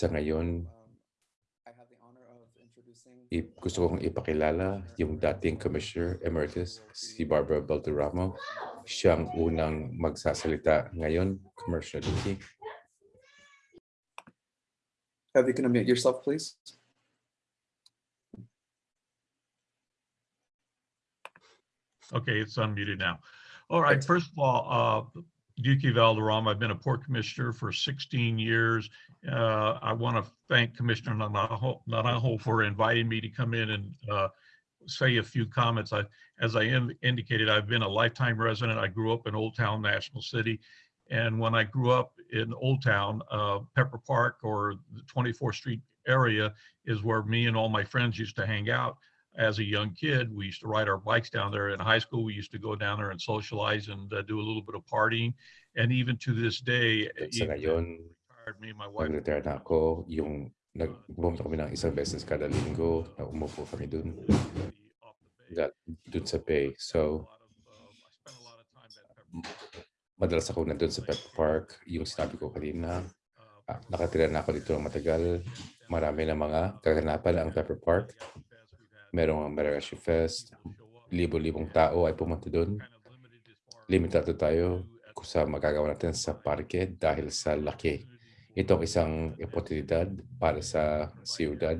Sa ngayon, i- gusto kong ipakilala yung dating Commissioner Emeritus, si Barbara Balderramo. Siyang unang magsasalita ngayon, Commissioner Duki. Have you can unmute yourself, please? Okay, it's unmuted now. All right, first of all, uh, Yuki Valderrama, I've been a port commissioner for 16 years. Uh, I want to thank Commissioner Naranjo for inviting me to come in and uh, say a few comments. I, as I in- indicated, I've been a lifetime resident. I grew up in Old Town National City. And when I grew up in Old Town, uh, Pepper Park or the 24th Street area is where me and all my friends used to hang out as a young kid. We used to ride our bikes down there. In high school, we used to go down there and socialize and uh, do a little bit of partying. And even to this day, sa ngayon, me my wife. nag-retire na ako. Yung nag pumunta kami ng isang beses kada linggo na umupo kami dun. That, dun sa Bay. So, madalas ako nandun sa Pet Park. Yung sinabi ko kanina, Uh, ah, nakatira na ako dito ng matagal. Marami na mga kaganapan ang Pepper Park. Merong Mariachi Fest. Libo-libong tao ay pumunta dun. Limitado tayo sa magagawa natin sa parke dahil sa laki. Ito ang isang oportunidad para sa siyudad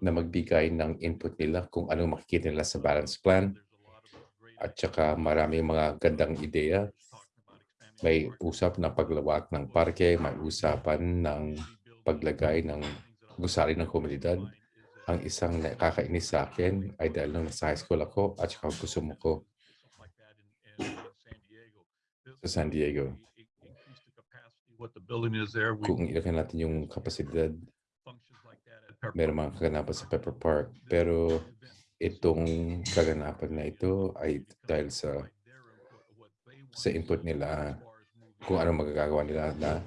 na magbigay ng input nila kung anong makikita nila sa balance plan. At saka marami mga gandang ideya. May usap ng paglawak ng parke, may usapan ng paglagay ng gusali ng komunidad. Ang isang nakakainis sa akin ay dahil nung nasa high school ako at saka gusto mo ko sa San Diego. Kung ilagay natin yung kapasidad, meron mga kaganapan sa Pepper Park. Pero itong kaganapan na ito ay dahil sa sa input nila kung ano magagawa nila na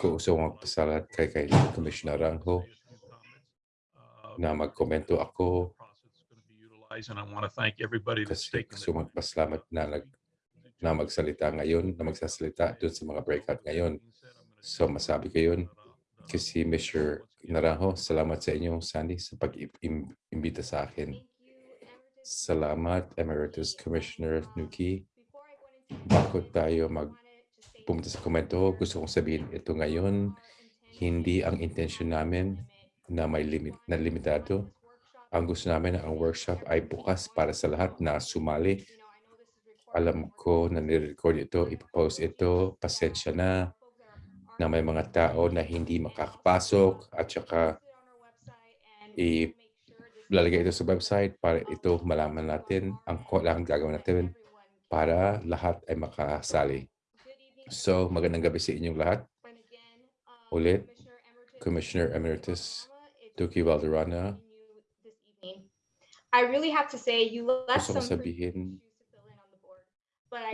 kung gusto kong magpasalat kay kay Commissioner Rangho na magkomento ako. kasi magpasalamat na nag na magsalita ngayon, na magsasalita doon sa mga breakout ngayon. So masabi ko yun kasi Mr. Naranjo, salamat sa inyo, Sandy, sa pag-imbita sa akin. Salamat, Emeritus Commissioner Nuki. Bago tayo mag pumunta sa komento, gusto kong sabihin ito ngayon, hindi ang intention namin na may limit na limitado. Ang gusto namin na ang workshop ay bukas para sa lahat na sumali. Alam ko na nire-record ito, ipopost ito, pasensya na na may mga tao na hindi makakapasok at saka ilalagay ito sa website para ito malaman natin ang kailangan gagawin natin para lahat ay makasali. So, magandang gabi sa inyong lahat. Ulit, Commissioner Emeritus Duki Valderrama. I really have to say you left some sabihin,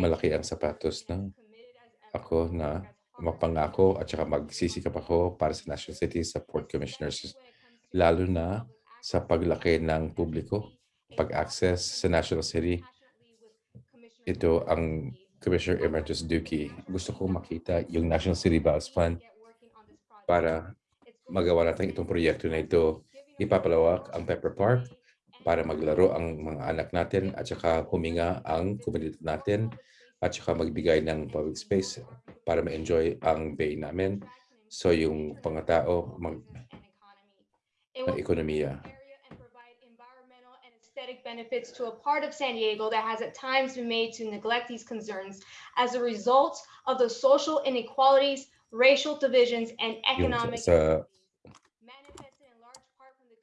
malaki ang sapatos ng ako na mapangako at saka magsisikap ako para sa National City sa Port Commissioners, lalo na sa paglaki ng publiko, pag-access sa National City. Ito ang Commissioner Emeritus Duki. Gusto ko makita yung National City Balance Plan para magawa natin itong proyekto na ito. Ipapalawak ang Pepper Park para maglaro ang mga anak natin at saka huminga ang komunidad natin at saka magbigay ng public space para ma-enjoy ang bay namin. So yung pangatao, mag, ng ekonomiya. benefits to a part of San Diego that has at times been made to neglect these concerns as a result of the social inequalities, racial divisions, and Yung economic sa,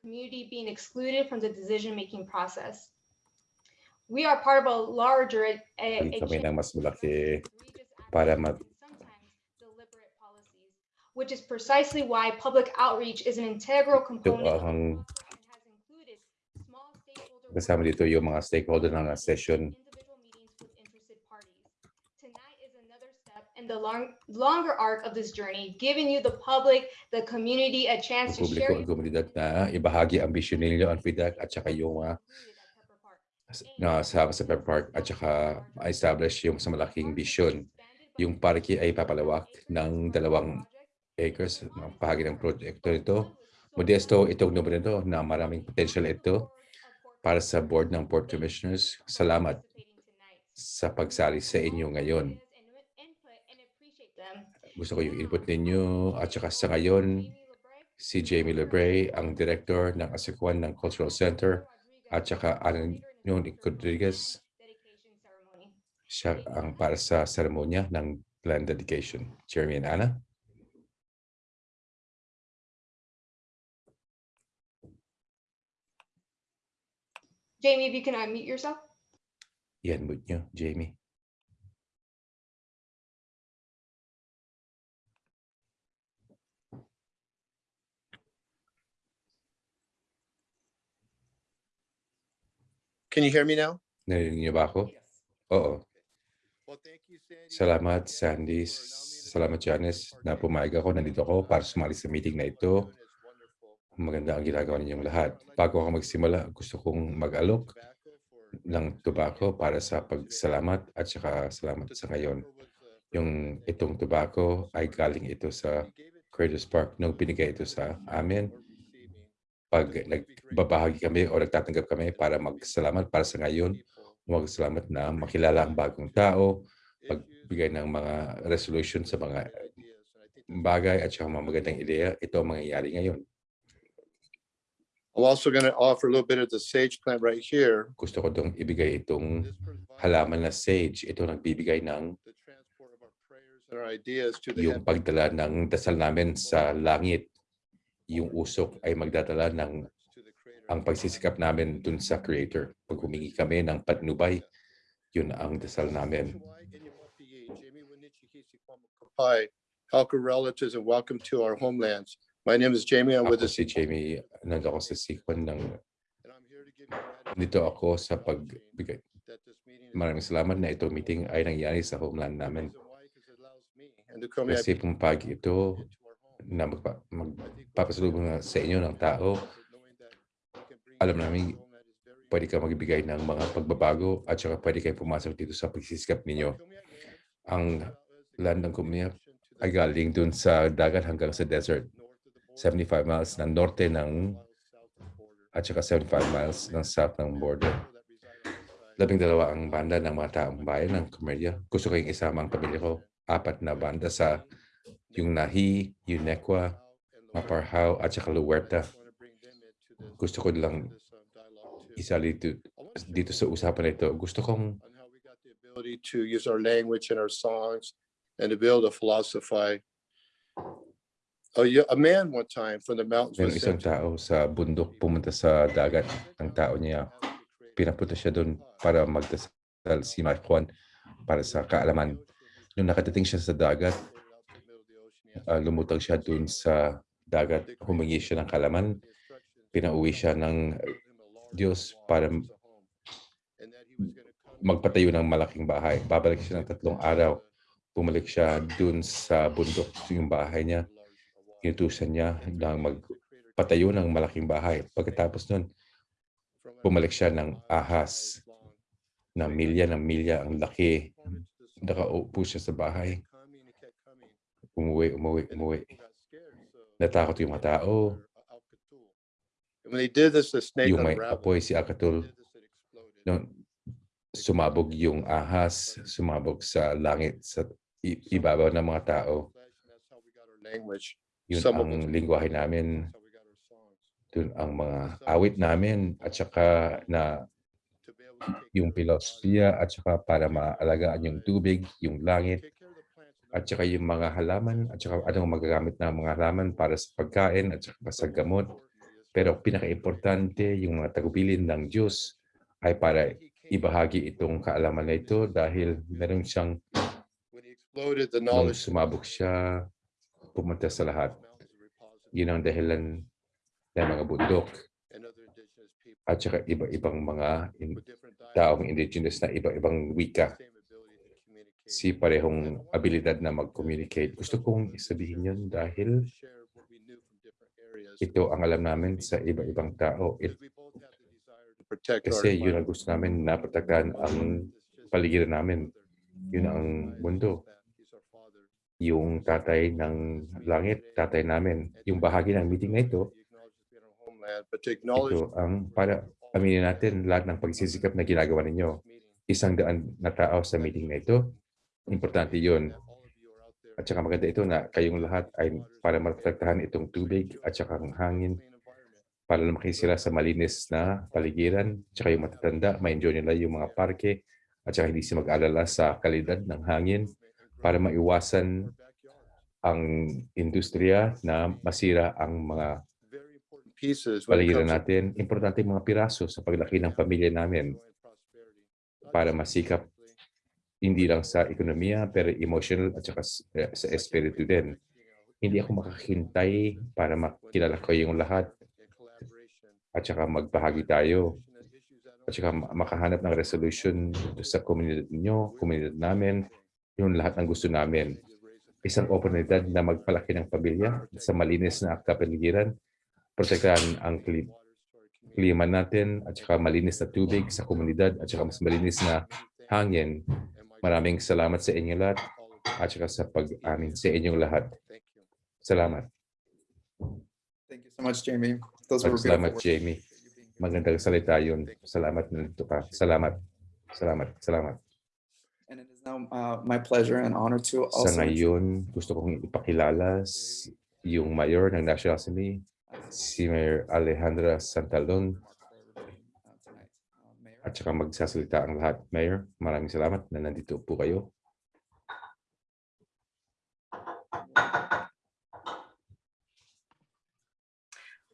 community being excluded from the decision-making process. We are part of a larger, a, a Hindi kami chain ng mas malaki para actions mag- and sometimes deliberate policies, which is precisely why public outreach is an integral component of ang and included small stakeholder kasama dito yung mga stakeholder ng session. The long, longer arc of this journey, giving you the public, the community, a chance to publiko, share. ang komunidad na ibahagi ang vision nila ang FIDAC at saka yung mga na sa sa Pepper Park at saka establish yung sa malaking vision. Yung parke ay papalawak ng dalawang acres, mga bahagi ng proyekto ito. Modesto itong numero nito na maraming potential ito para sa board ng Port Commissioners. Salamat sa pagsali sa inyo ngayon. Gusto ko yung input ninyo at saka sa ngayon, si Jamie Lebre, ang director ng Asikuan ng Cultural Center at saka Alan Rodriguez, siya ang para sa seremonya ng land dedication. Jeremy and Anna? Jamie, if you can unmute yourself. Yan, mute nyo, Jamie. Can you hear me now? Narinig niyo ba ako? Oo. Well, thank you, Sandy. Salamat, Sandy. Salamat, Janice, na pumayag ako. Nandito ako para sumali sa meeting na ito. Maganda ang ginagawa ninyong lahat. Bago ako magsimula, gusto kong mag-alok ng tobacco para sa pagsalamat at saka salamat sa ngayon. Yung itong tobacco ay galing ito sa Curtis Park nung binigay ito sa amin. Pag nagbabahagi kami o nagtatanggap kami para magsalamat para sa ngayon, magsalamat na makilala ang bagong tao, pagbigay ng mga resolution sa mga bagay at saka mga magandang ideya, ito ang mangyayari ngayon. I'm also going to offer a little bit of the sage plant right here. Gusto ko dong ibigay itong halaman na sage. Ito nagbibigay ng yung pagdala ng dasal namin sa langit. Yung usok ay magdadala ng ang pagsisikap namin dun sa Creator. Pag humingi kami ng patnubay, yun ang dasal namin. Halka relatives and welcome to our homelands. My name is Jamie. I'm with Ako si Jamie, nandito ako sa Sikwan ng and I'm here to give you gratitude dito ako sa pagbigay. Maraming salamat na itong meeting ay nangyari sa homeland namin. Kasi pumpag ito. Na magpa, magpapasalubong sa inyo ng tao, alam namin, pwede ka magbigay ng mga pagbabago at saka pwede kayo pumasok dito sa pagsisikap ninyo. Ang land ng Kumiak ay galing dun sa dagat hanggang sa desert. 75 miles ng norte ng at saka 75 miles ng south ng border. Labing dalawa ang banda ng mga taong bayan ng Comedia. Gusto ko yung isama ang pamilya ko. Apat na banda sa yung Nahi, yung Nekwa, Maparhao at saka Luerta. Gusto ko lang isa dito, dito sa usapan na ito. Gusto kong to use our language and our songs and to be able to philosophize. A, a man one time from the mountains was isang tao sa bundok pumunta sa dagat. Ang tao niya, pinapunta siya doon para magdasal si Mike Juan para sa kaalaman. Nung nakadating siya sa dagat, ah, lumutang siya doon sa dagat, humingi siya ng kalaman, pinauwi siya ng Diyos para magpatayo ng malaking bahay. Babalik siya ng tatlong araw. Bumalik siya doon sa bundok, yung bahay niya. Inutusan niya na magpatayo ng malaking bahay. Pagkatapos nun, bumalik siya ng ahas na milya ng milya ang laki. Nakaupo siya sa bahay. Umuwi, umuwi, umuwi. Natakot yung mga tao. They did this, the snake Yung may apoy si Akatul, no, sumabog yung ahas, sumabog sa langit, sa ibabaw ng mga tao. Yun ang lingwahe namin, dun ang mga awit namin, at saka na yung filosofiya, at saka para maalagaan yung tubig, yung langit, at saka yung mga halaman, at saka anong magagamit ng mga halaman para sa pagkain, at saka sa gamot. Pero pinaka-importante, yung mga tagubilin ng Diyos ay para ibahagi itong kaalaman na ito dahil meron siyang nung sumabog siya, pumunta sa lahat. Yun ang dahilan ng mga bundok at saka iba-ibang mga in- taong indigenous na iba-ibang wika. Si parehong abilidad na mag-communicate. Gusto kong isabihin yun dahil ito ang alam namin sa iba-ibang tao. It, kasi yun ang gusto namin na protektahan ang paligiran namin. Yun ang mundo. Yung tatay ng langit, tatay namin. Yung bahagi ng meeting na ito, ito ang para aminin natin lahat ng pagsisikap na ginagawa ninyo. Isang daan na tao sa meeting na ito. Importante yun. At saka maganda ito na kayong lahat ay para maprotektahan itong tubig at saka ang hangin para lumaki sila sa malinis na paligiran. Tsaka yung matatanda, ma-enjoy nila yung mga parke at saka hindi sila mag-alala sa kalidad ng hangin para maiwasan ang industriya na masira ang mga paligiran natin. Importante yung mga piraso sa paglaki ng pamilya namin para masikap hindi lang sa ekonomiya pero emotional at saka eh, sa espiritu din. Hindi ako makakahintay para makilala ko yung lahat at saka magbahagi tayo at saka ma- makahanap ng resolution sa komunidad niyo, komunidad namin, yung lahat ng gusto namin. Isang oportunidad na magpalaki ng pamilya sa malinis na kapaligiran, protektahan ang kli- klima natin at saka malinis na tubig sa komunidad at saka mas malinis na hangin. Maraming salamat sa inyo lahat at saka sa pag-amin sa inyong lahat. Salamat. Thank you so much, Jamie. Those were Salamat. Jamie. Magandang salita yun. Salamat na nandito ka. Salamat. Salamat. Salamat. And it is now uh, my pleasure and honor to Sa also ngayon, gusto kong ipakilala yung mayor ng National Assembly, si Mayor Alejandra Santalon, uh, tonight. Uh, Mayor. At saka magsasalita ang lahat. Mayor, maraming salamat na nandito po kayo.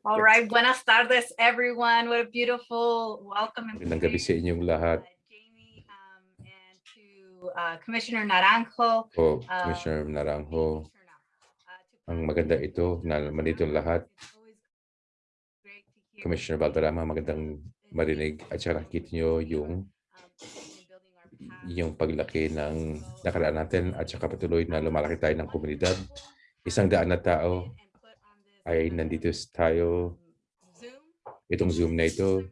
All right, buenas tardes, everyone. What a beautiful welcome and Magandang gabi sa inyong lahat. Jamie um, and to uh, Commissioner Naranjo. O uh, Commissioner Naranjo, uh, ang maganda ito na manito lahat. Commissioner Valderrama, magandang marinig at saka nakikita nyo yung yung paglaki ng nakaraan natin at saka patuloy na lumalaki tayo ng komunidad. Isang daan na tao ay nandito tayo. Itong Zoom na ito,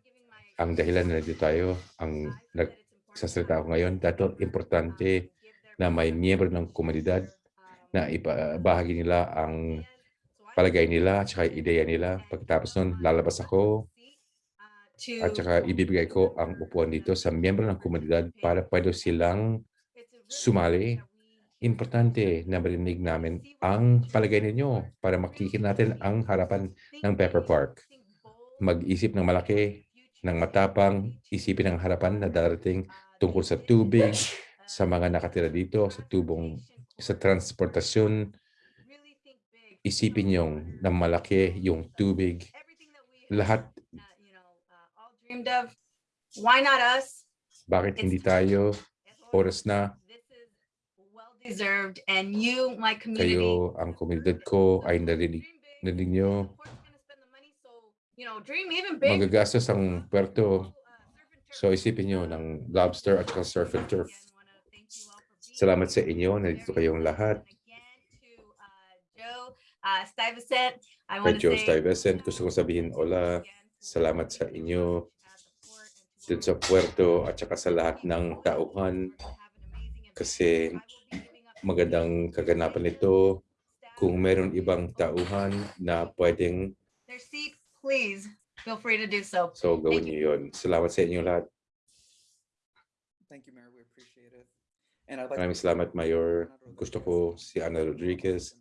ang dahilan na nandito tayo, ang nagsasalita ako ngayon, dato importante na may miyembro ng komunidad na ibahagi nila ang palagay nila at saka ideya nila. Pagkatapos nun, lalabas ako at saka ibibigay ko ang upuan dito sa miyembro ng komunidad para pwede silang sumali. Importante na marinig namin ang palagay ninyo para makikita natin ang harapan ng Pepper Park. Mag-isip ng malaki, ng matapang, isipin ang harapan na darating tungkol sa tubig, sa mga nakatira dito, sa tubong, sa transportasyon. Isipin yung na malaki yung tubig. Lahat, Dreamed of. Why not us? bakit hindi tayo? Oras na Well deserved and you, my community. kayo, ang komunidad ko ay narinig, narinig nyo. You know, dream even big. Magagastos ang puerto. So isipin nyo ng lobster at saka surf and turf. Salamat sa inyo. Nandito kayong lahat. Joe uh, Stuyvesant, I Kay want to Joe. Stuyvesant, gusto kong sabihin, hola, salamat sa inyo dun sa puerto at saka sa lahat ng tauhan kasi magandang kaganapan ito. Kung meron ibang tauhan na pwedeng, Their seat, please feel free to do so. so gawin nyo yun. Salamat sa inyo lahat. Thank you, Mayor. We appreciate it. And I'd like Maraming to- salamat, Mayor. Gusto ko si Ana Rodriguez.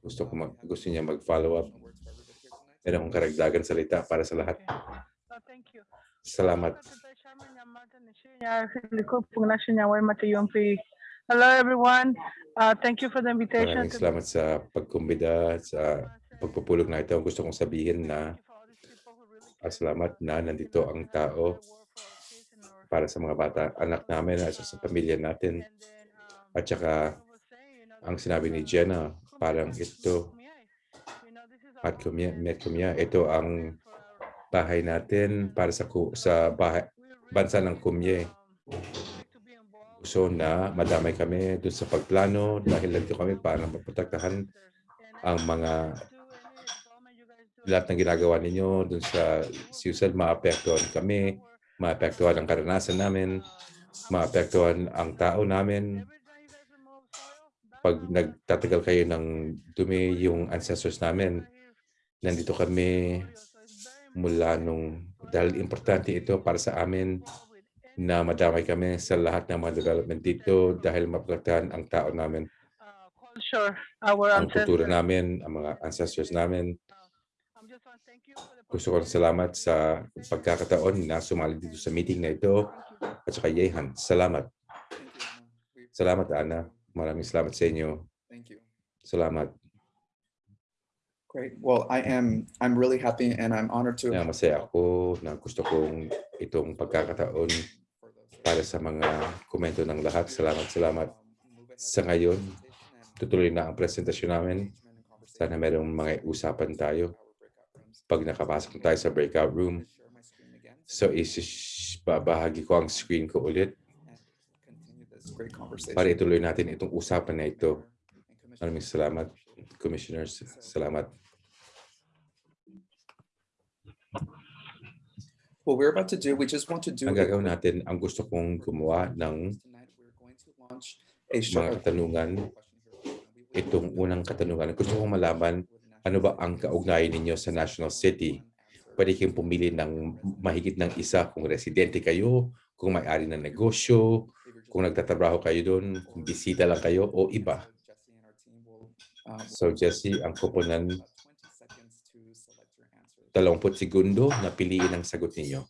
Gusto ko mag, gusto niya mag-follow up. Meron akong karagdagan salita para sa lahat. Oh, thank you. Salamat. Hello, everyone. Uh, thank you for the invitation. Maraming salamat sa pagkumbida, sa pagpupulog na ito. Gusto kong sabihin na care salamat na nandito ang tao para sa mga bata, anak namin at sa pamilya natin. At saka ang sinabi ni Jenna, parang ito, at kumya, kumya, ito ang bahay natin para sa sa bahay, bansa ng kumye. Gusto na madamay kami doon sa pagplano dahil nandito kami para maprotektahan ang mga lahat ng ginagawa ninyo doon sa Susad, maapektuhan kami, maapektuhan ang karanasan namin, maapektuhan ang tao namin. pag nagtatagal kayo ng dumi yung ancestors namin, nandito kami mula nung, dahil importante ito para sa amin na madamay kami sa lahat ng mga development dito dahil mapagtan ang tao namin, our ang kultura namin, ang mga ancestors namin. Gusto ko salamat sa pagkakataon na sumali dito sa meeting na ito at saka Yehan. Salamat. Salamat, Ana. Maraming salamat sa inyo. Thank you. Salamat. Great. Well, I am, I'm really happy and I'm honored to. Kaya masaya ako na gusto kong itong pagkakataon para sa mga komento ng lahat. Salamat, salamat. Sa ngayon, Tutuloy na ang presentasyon namin. Sana merong mga usapan tayo pag nakapasok na tayo sa breakout room. So, babahagi ko ang screen ko ulit para ituloy natin itong usapan na ito. Maraming salamat. Commissioners. Salamat. What we're about to do, we just want to do. Ang gagawin natin, ang gusto kong gumawa ng mga katanungan. Itong unang katanungan, gusto kong malaman ano ba ang kaugnayan ninyo sa National City? Pwede kayong pumili ng mahigit ng isa kung residente kayo, kung may-ari ng negosyo, kung nagtatrabaho kayo doon, kung bisita lang kayo o iba. So Jesse, ang kuponan 30 segundo na piliin ang sagot ninyo.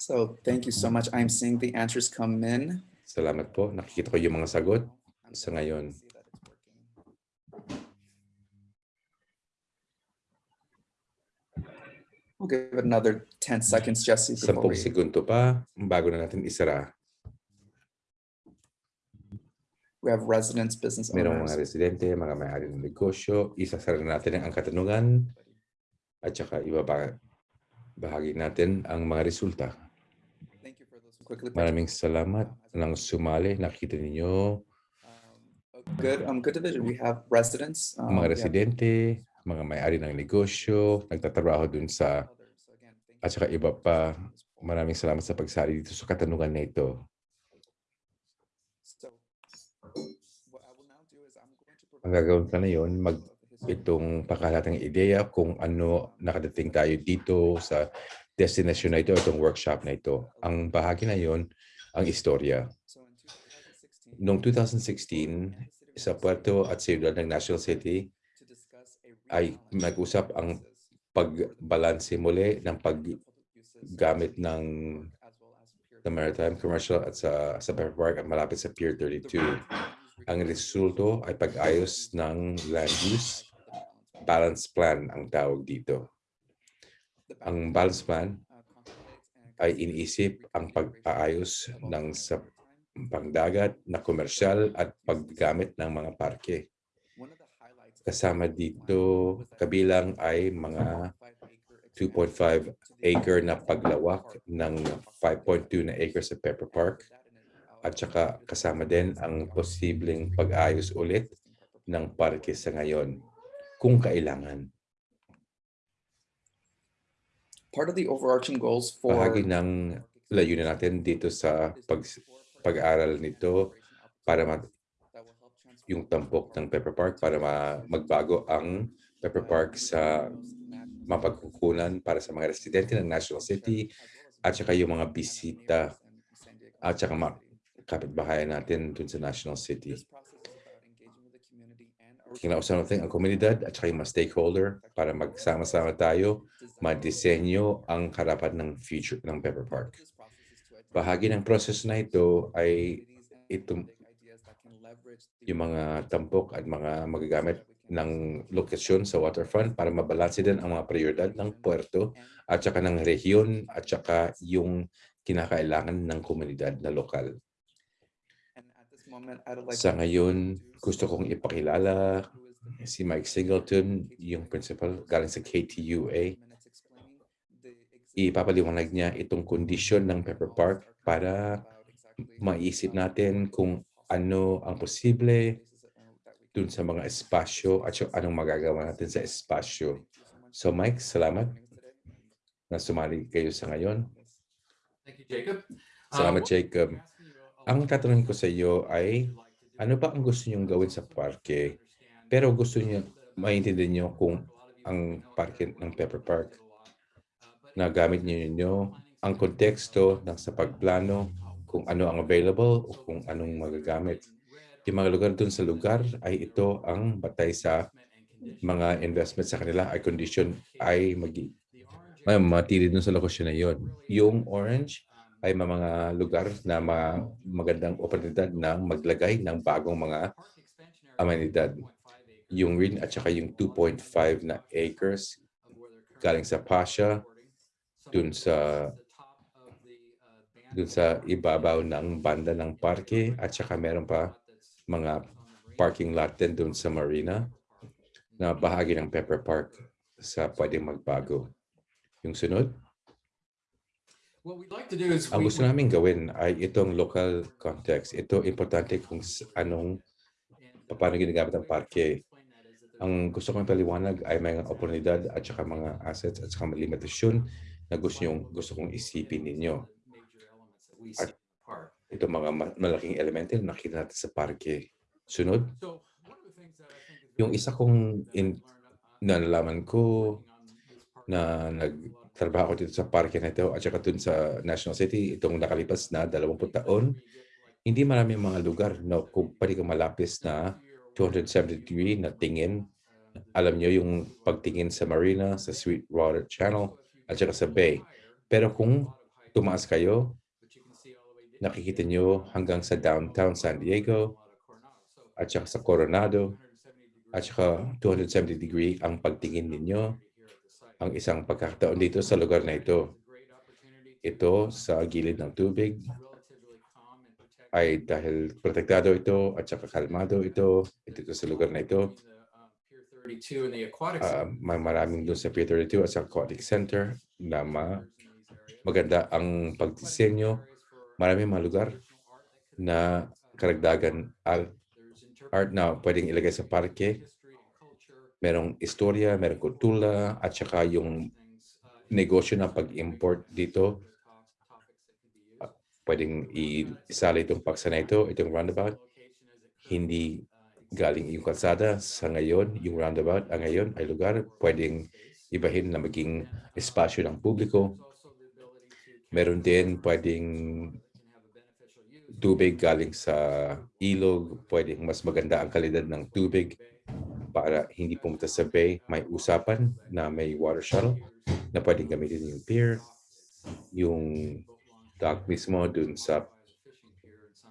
So thank you so much. I'm seeing the answers come in. Salamat po. Nakikita ko yung mga sagot. Sa ngayon. We'll give it another 10 seconds, Jesse. before 10 we- segundo pa bago na natin isara. We have residents, business Merong owners. mga residente, mga may-ari ng negosyo. Isasara natin ang katanungan at saka ibaba bahagi natin ang mga resulta. Thank you for those who quickly. Maraming salamat ng sumali. Nakita ninyo Um, Good, um, good division. We have residents. um, mga residente, mga may-ari ng negosyo, nagtatrabaho dun sa at saka iba pa. Maraming salamat sa pagsali dito sa katanungan na ito. So, what I will now do is I'm going to Ang gagawin na yun, mag itong pakalatang ideya kung ano nakadating tayo dito sa destination na ito, itong workshop na ito. Ang bahagi na yon ang istorya. So in 2016, Noong 2016, sa Puerto at Ciudad ng National City, ay nag-usap ang pagbalanse muli ng paggamit ng the maritime commercial at sa, sa Park at malapit sa Pier 32. Ang resulto ay pag-ayos ng land use balance plan ang tawag dito. Ang balance plan ay iniisip ang pag-aayos ng sa pangdagat na komersyal at paggamit ng mga parke. Kasama dito, kabilang ay mga 2.5 acre na paglawak ng 5.2 na acre sa Pepper Park at saka kasama din ang posibleng pag-ayos ulit ng parke sa ngayon kung kailangan. Part of the overarching goals for. Bahagi ng layunin natin dito sa pag, pag-aral nito para mag, yung tampok ng Pepper Park para ma, magbago ang Pepper Park sa mapagkukunan para sa mga residente ng National City at saka yung mga bisita at saka kapitbahay natin dun sa National City. Kinausap natin ang komunidad at saka yung mga stakeholder para magsama-sama tayo madisenyo ang harapan ng future ng Pepper Park. Bahagi ng process na ito ay itong yung mga tampok at mga magagamit ng lokasyon sa waterfront para mabalanse din ang mga prioridad ng puerto at saka ng rehiyon at saka yung kinakailangan ng komunidad na lokal. Sa ngayon, gusto kong ipakilala si Mike Singleton, yung principal galing sa KTUA. Ipapaliwanag niya itong kondisyon ng Pepper Park para maisip natin kung ano ang posible dun sa mga espasyo at anong magagawa natin sa espasyo. So Mike, salamat na sumali kayo sa ngayon. Thank you, Jacob. Uh, Salamat, what- Jacob. Ang tatanungin ko sa iyo ay, ano ba ang gusto niyong gawin sa parke? Pero gusto niyo maintindihan niyo kung ang parke ng Pepper Park na gamit niyo ninyo ang konteksto ng sa pagplano kung ano ang available o kung anong magagamit. Yung mga lugar dun sa lugar ay ito ang batay sa mga investment sa kanila ay condition ay mag may matili dun sa lokasyon na yon. Yung orange ay mga lugar na ma- magandang oportunidad ng maglagay ng bagong mga amenidad. Yung green at saka yung 2.5 na acres galing sa Pasha dun sa dun sa ibabaw ng banda ng parke at saka meron pa mga parking lot din dun sa marina na bahagi ng Pepper Park sa pwedeng magbago. Yung sunod, What we'd like to do is. Ang we- gusto namin gawin ay itong local context. Ito importante kung anong paano ginagamit ang parke. Ang gusto kong paliwanag ay may mga oportunidad at saka mga assets at saka mga limitasyon na gusto, yung, gusto kong isipin ninyo. park. Ito mga ma- malaking elemento na nakita natin sa parke. Sunod, yung isa kong in, nalalaman ko on this nagtrabaho dito sa parke na ito at saka dun sa National City itong nakalipas na 20 taon, hindi marami mga lugar na kung pwede kang malapis na 270 degree na tingin. Alam nyo yung pagtingin sa marina, sa Sweetwater Channel, at saka sa bay. Pero kung tumaas kayo, nakikita nyo hanggang sa downtown San Diego, at saka sa Coronado, at saka 270 degree ang pagtingin ninyo. Ang isang pagkakataon dito sa lugar na ito, ito sa gilid ng tubig, ay dahil protektado ito at saka kalmado ito, ito sa lugar na ito. Ah, may maraming doon sa Pier 32 at sa Aquatic Center na ma- maganda ang pagdisenyo. Maraming mga lugar na karagdagan art na pwedeng ilagay sa parke. Merong istorya, merong kultura, at saka yung negosyo na pag-import dito. Pwedeng i- isali itong paksa na ito, itong roundabout. Hindi galing yung kalsada sa ngayon, yung roundabout ang ngayon ay lugar pwedeng ibahin na maging espasyo ng publiko. Meron din pwedeng tubig galing sa ilog, pwedeng mas maganda ang kalidad ng tubig para hindi pumunta sa bay. May usapan na may water shuttle na pwedeng gamitin yung pier, yung dock mismo dun sa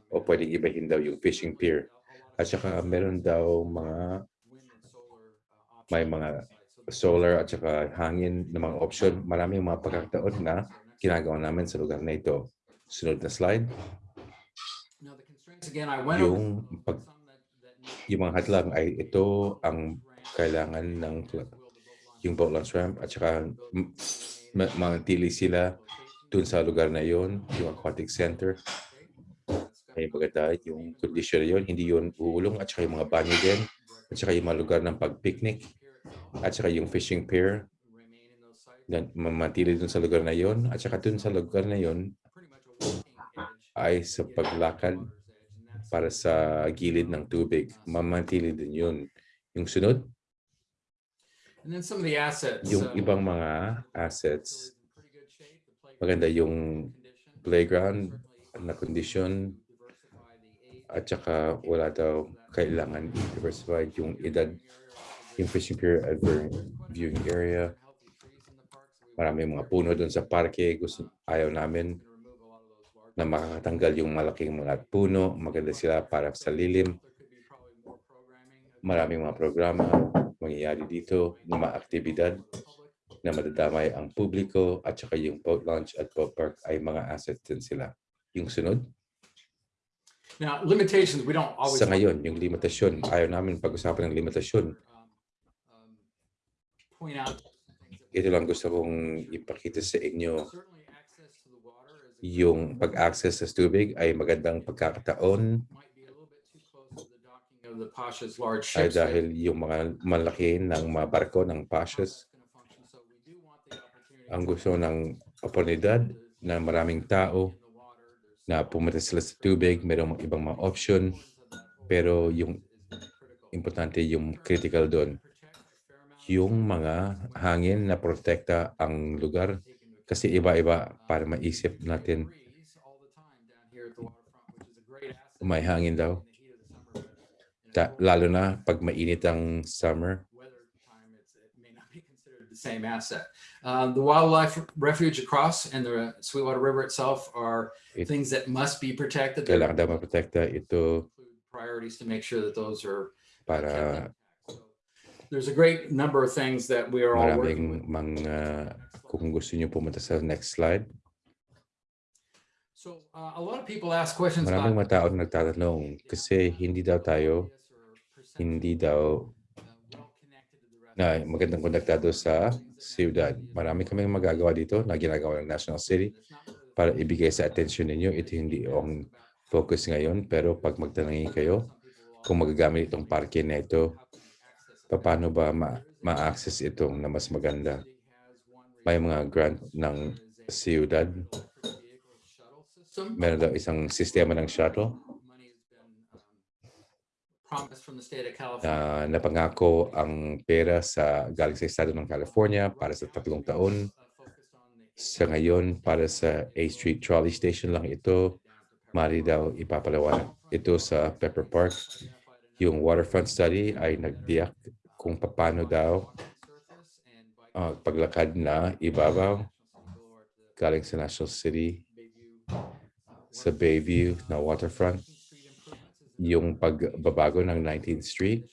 o pwedeng ibahin daw yung fishing pier. At saka meron daw mga may mga solar at saka hangin na mga option. Maraming mga pagkakataon na ginagawa namin sa lugar na ito. Sunod na slide, yung, pag, some that- that need yung mga hadlang ay ito ang kailangan ng yung boat launch ramp at saka manatili sila dun sa lugar na yon, yung aquatic center. Ay maganda yung condition yun, hindi yun uulong at saka yung mga banyo din at saka yung mga lugar ng pag-picnic at saka yung fishing pier. Mamatili dun sa lugar na yon at saka dun sa lugar na yon ay sa paglakad para sa gilid ng tubig. Mamatili din yun. Yung sunod, And then some of the assets. yung uh, ibang mga assets, maganda yung playground na condition at saka wala daw kailangan i-diversify yung edad, yung fishing pier at viewing area. Marami mga puno doon sa parke. Gusto, ayaw namin can remove a lot of those large. Na makakatanggal yung malaking mga puno. Maganda sila para sa lilim. Maraming mga programa mangyayari dito mga aktibidad na madadamay ang publiko at saka yung boat launch at boat park ay mga assets din sila. Yung sunod, Now, limitations, we don't always. sa ngayon, yung limitasyon, ayaw namin pag-usapan ng limitasyon. um, um, Ito lang gusto kong ipakita sa inyo. Certainly access to the water is. a- Yung pag-access sa tubig ay magandang pagkakataon. Ay dahil yung mga malaki ng mga barko ng Pashas ang to gusto ng oportunidad na maraming tao na pumunta sila sa tubig, mga ibang mga option, pero yung importante yung critical doon. Yung mga hangin na protekta ang lugar kasi iba-iba para maisip natin may hangin daw. Ta- lalo na pag mainit ang summer. weather time, it may not be considered the same asset. Um, the wildlife refuge across and the Sweetwater River itself are It- things that must be protected. Kailangan daw maprotekta ito Priorities to make sure that those are. para. There's a great number of things that we are all working with. mga kung gusto niyo pumunta sa next slide. So uh, a lot of people ask questions Maraming about. mga tao na nagtatanong kasi hindi daw tayo hindi daw na magandang konektado sa siyudad. Marami kaming magagawa dito na ginagawa ng National City para ibigay sa attention ninyo. Ito hindi ang focus ngayon pero pag magtanongin kayo kung magagamit itong parke na ito, paano ba ma- ma-access itong na mas maganda? May mga grant ng siyudad. Meron daw isang sistema ng shuttle na napangako ang pera sa galing sa estado ng California para sa tatlong taon. Sa ngayon, para sa A Street Trolley Station lang ito, mari daw ipapalawanag ito sa Pepper Park. Yung waterfront study ay nagdiyak kung paano daw ah, paglakad na ibabaw galing sa National City sa Bayview na waterfront. Yung pagbabago ng 19th Street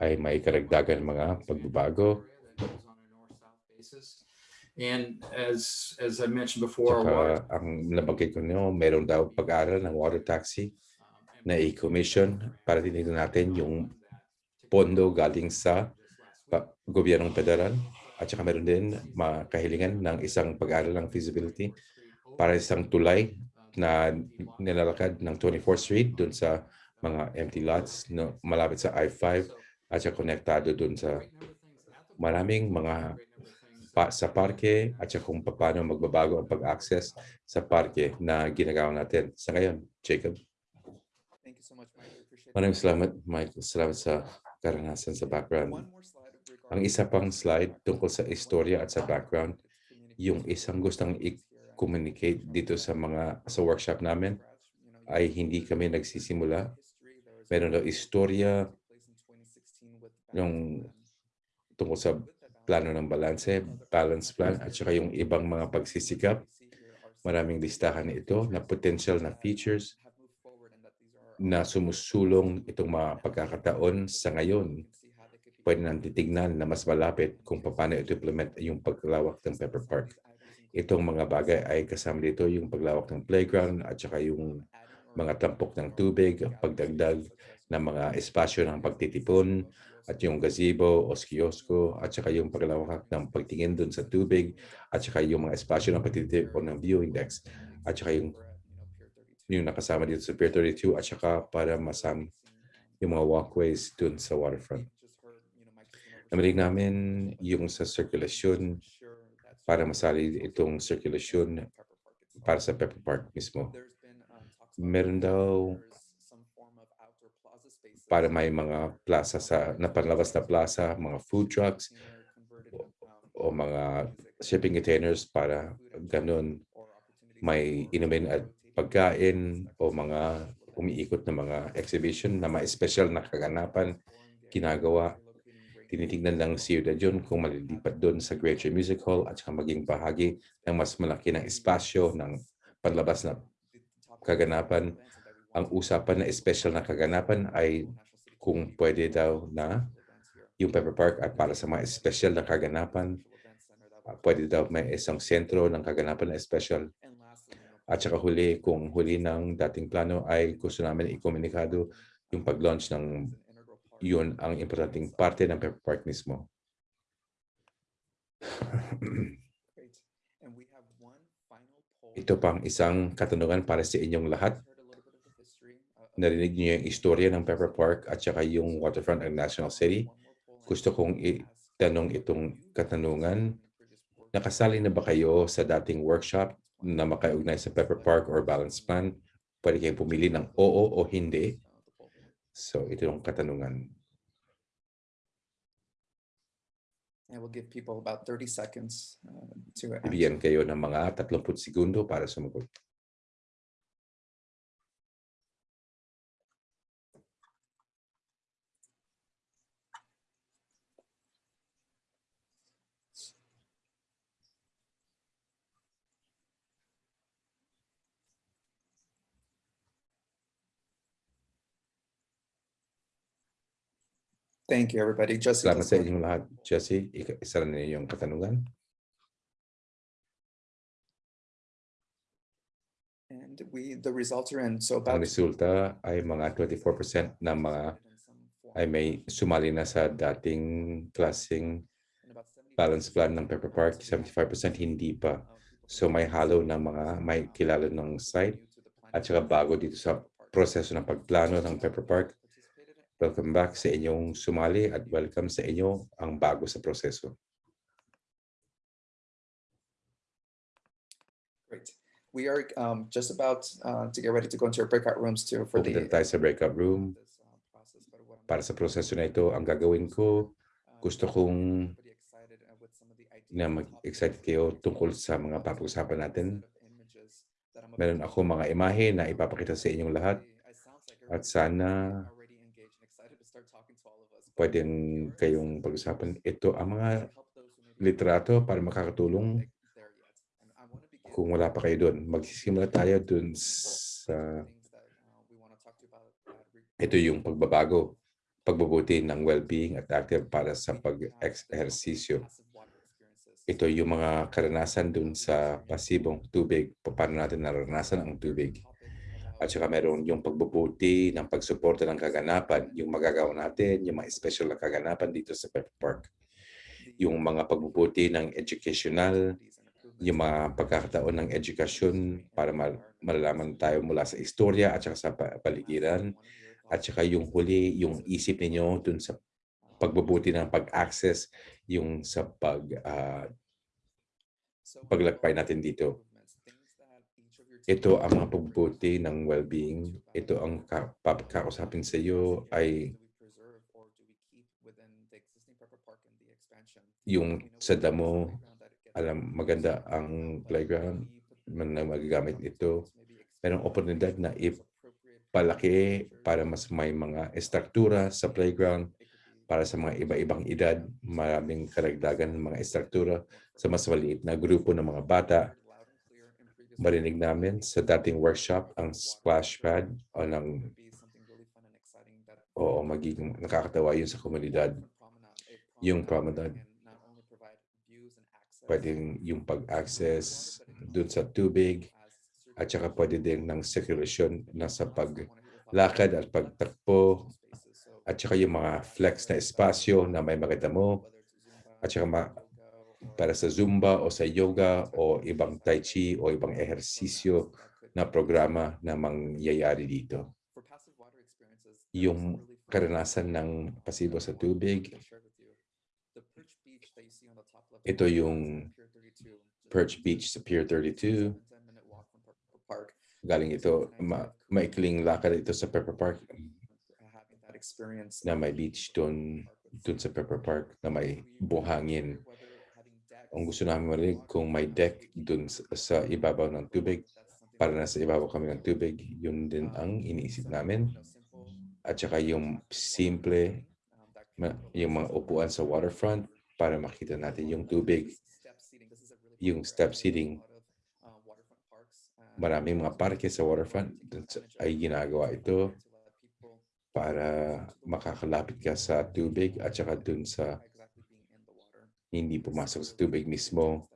ay may karagdagan mga pagbabago. And as, as I mentioned before, Tsaka ang nabanggit ko nyo, meron daw pag-aaral ng water taxi na i-commission para tinignan natin yung pondo galing sa gobyernong federal at saka meron din makahilingan ng isang pag-aaral ng feasibility para isang tulay na nilalakad ng 24th Street dun sa mga empty lots no, malapit sa I-5 at saka konektado dun sa maraming mga pa, sa parke at saka kung paano magbabago ang pag-access sa parke na ginagawa natin. Sa ngayon, Jacob, Thank you so much, it. maraming salamat, Mike. Salamat sa karanasan sa background. One more slide regarding Ang isa pang slide tungkol sa istorya at sa background, yung isang gustong i-communicate dito sa mga sa workshop namin ay hindi kami nagsisimula. Meron daw istorya yung tungkol sa plano ng balanse, balance plan, at saka yung ibang mga pagsisikap. Maraming listahan ito na potential na features na sumusulong itong mga pagkakataon sa ngayon. Pwede nang titignan na mas malapit kung paano ito implement yung paglawak ng Pepper Park. Itong mga bagay ay kasama dito yung paglawak ng playground at saka yung mga tampok ng tubig, pagdagdag ng mga espasyo ng pagtitipon, at yung gazebo o kiosko, at saka yung paglawak ng pagtingin dun sa tubig, at saka yung mga espasyo ng pagtitipon ng viewing decks, at saka yung yung nakasama dito sa Pier 32 at saka para masam yung mga walkways dun sa waterfront. Namilig namin yung sa circulation para masali itong circulation para sa Pepper Park mismo. Meron daw para may mga plaza sa napanlabas na plaza, mga food trucks o mga shipping containers para ganun may inumin at pagkain o mga umiikot na mga exhibition na mga special na kaganapan ginagawa. Tinitignan ng siyudad yun kung malilipat doon sa Greater Music Hall at saka maging bahagi ng mas malaki ng espasyo ng panlabas na kaganapan. Ang usapan na special na kaganapan ay kung pwede daw na yung Pepper Park ay para sa mga special na kaganapan. Pwede daw may isang sentro ng kaganapan na special at saka huli, kung huli ng dating plano ay gusto namin ikomunikado yung pag-launch ng yun ang importanteng parte ng Pepper Park mismo. Ito pang isang katanungan para sa inyong lahat. Narinig niyo yung istorya ng Pepper Park at saka yung waterfront ng National City. Gusto kong itanong itong katanungan. Nakasali na ba kayo sa dating workshop na makaugnay sa Pepper Park or Balance Plan. Pwede kayong pumili ng oo o hindi. So ito yung katanungan. And we'll give people about thirty seconds uh, to. answer. Bibigyan kayo ng mga 30 segundo para sumagot. Thank you, everybody. Jesse. Salamat sa inyong lahat. Jesse, isa na yung katanungan. And we, the results are in, so Ang about. resulta ay mga 24% ng mga ay may sumali na sa dating klaseng balance plan ng Pepper Park, 75% hindi pa. So may halo ng mga may kilala ng site at saka bago dito sa proseso ng pagplano ng Pepper Park. Welcome back sa inyong sumali at welcome sa inyo ang bago sa proseso. Great. We are um, just about uh, to get ready to go into our breakout rooms too for Pupunta the. tayo sa breakout room. uh, I'm Para sa proseso na ito, ang gagawin ko, uh, gusto kong uh, na mag-excited kayo tungkol sa mga papag-usapan natin. Meron ako mga imahe na ipapakita sa inyong lahat at sana already engaged and excited to start talking to all of us, but pwedeng kayong pag-usapan. Ito ang mga to help those who may be litrato para makakatulong kung wala pa kayo doon. Magsisimula tayo doon sa ito yung pagbabago, pagbabuti ng well-being at active para sa pag-ehersisyo. Ito yung mga karanasan doon sa pasibong tubig, paano natin naranasan ang tubig. At saka meron yung pagbubuti ng pagsuporta ng kaganapan, yung magagawa natin, yung mga special na kaganapan dito sa Pepper Park. Yung mga pagbubuti ng educational, yung mga pagkakataon ng edukasyon para mal- malalaman tayo mula sa istorya at saka sa pa- paligiran. At saka yung huli, yung isip ninyo dun sa pagbubuti ng pag-access, yung sa pag ah, paglakbay natin dito. Ito ang mga pagbubuti ng well-being. Ito ang ka- kakausapin sa iyo ay yung sa damo, alam maganda ang playground na magagamit ito. Merong oportunidad na ipalaki para mas may mga estruktura sa playground para sa mga iba-ibang edad, maraming karagdagan ng mga estruktura sa mas maliit na grupo ng mga bata. Marinig namin sa dating workshop ang splash pad o ng oo, magiging nakakatawa yun sa komunidad. Yung promenade. Pwedeng yung pag-access dun sa tubig at saka pwede din ng circulation na sa paglakad at pagtakbo at saka yung mga flex na espasyo na may makita mo at saka ma- para sa Zumba o sa yoga o ibang Tai Chi o ibang ehersisyo na programa na mangyayari dito. Yung karanasan ng pasibo sa tubig, ito yung Perch Beach sa Pier 32. Galing ito, ma maikling lakad ito sa Pepper Park na may beach doon doon sa Pepper Park na may buhangin. Ang gusto namin marinig kung may deck doon sa, ibabaw ng tubig, para nasa ibabaw kami ng tubig, yun din ang iniisip namin. At saka yung simple, yung mga upuan sa waterfront para makita natin yung tubig, yung step seating. Maraming mga parke sa waterfront dun ay ginagawa ito para makakalapit ka sa tubig at saka dun sa hindi pumasok sa tubig mismo.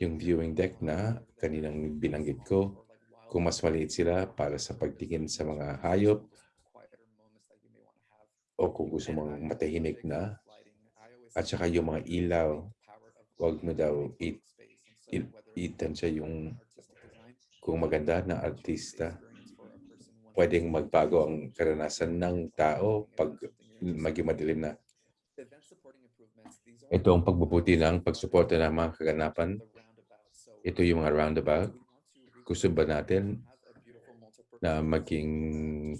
Yung viewing deck na kaninang binanggit ko, kung mas maliit sila para sa pagtingin sa mga hayop o kung gusto mong matahimik na at saka yung mga ilaw, wag mo daw it, it, itansya yung kung maganda na artista, pwedeng magbago ang karanasan ng tao pag maging madilim na. Ito ang pagbubuti ng pagsuporta ng mga kaganapan. Ito yung mga roundabout. Gusto ba natin na maging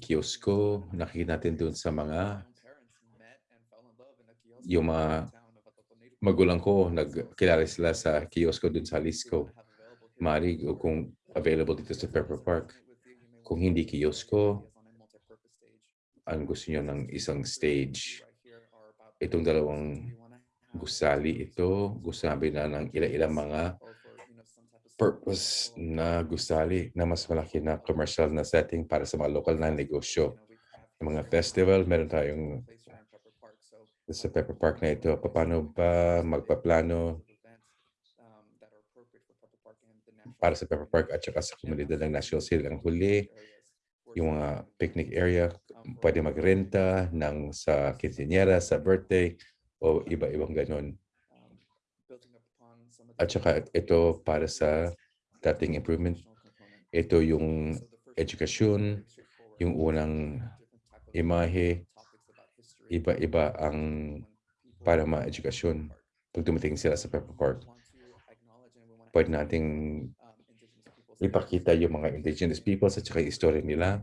kiosko? Nakikita natin doon sa mga yung mga magulang ko, nagkilala sila sa kiosko doon sa Lisco. Mari kung available dito sa Pepper Park. Kung hindi kiosko, ang gusto niyo ng isang stage. Itong dalawang gusali ito, gusabi na ng ila-ilang mga purpose na gusali na mas malaki na commercial na setting para sa mga local na negosyo. Yung mga festival, meron tayong sa Pepper Park na ito. Paano ba magpaplano para sa Pepper Park at saka sa komunidad ng National City ang huli, yung mga picnic area, pwede magrenta ng sa quinceañera, sa birthday, o iba-ibang ganon. At saka ito para sa dating improvement, ito yung edukasyon, yung unang imahe, iba-iba ang para ma-edukasyon. Pag dumating sila sa Pepper Park, pwede nating ipakita yung mga indigenous peoples at saka yung story nila.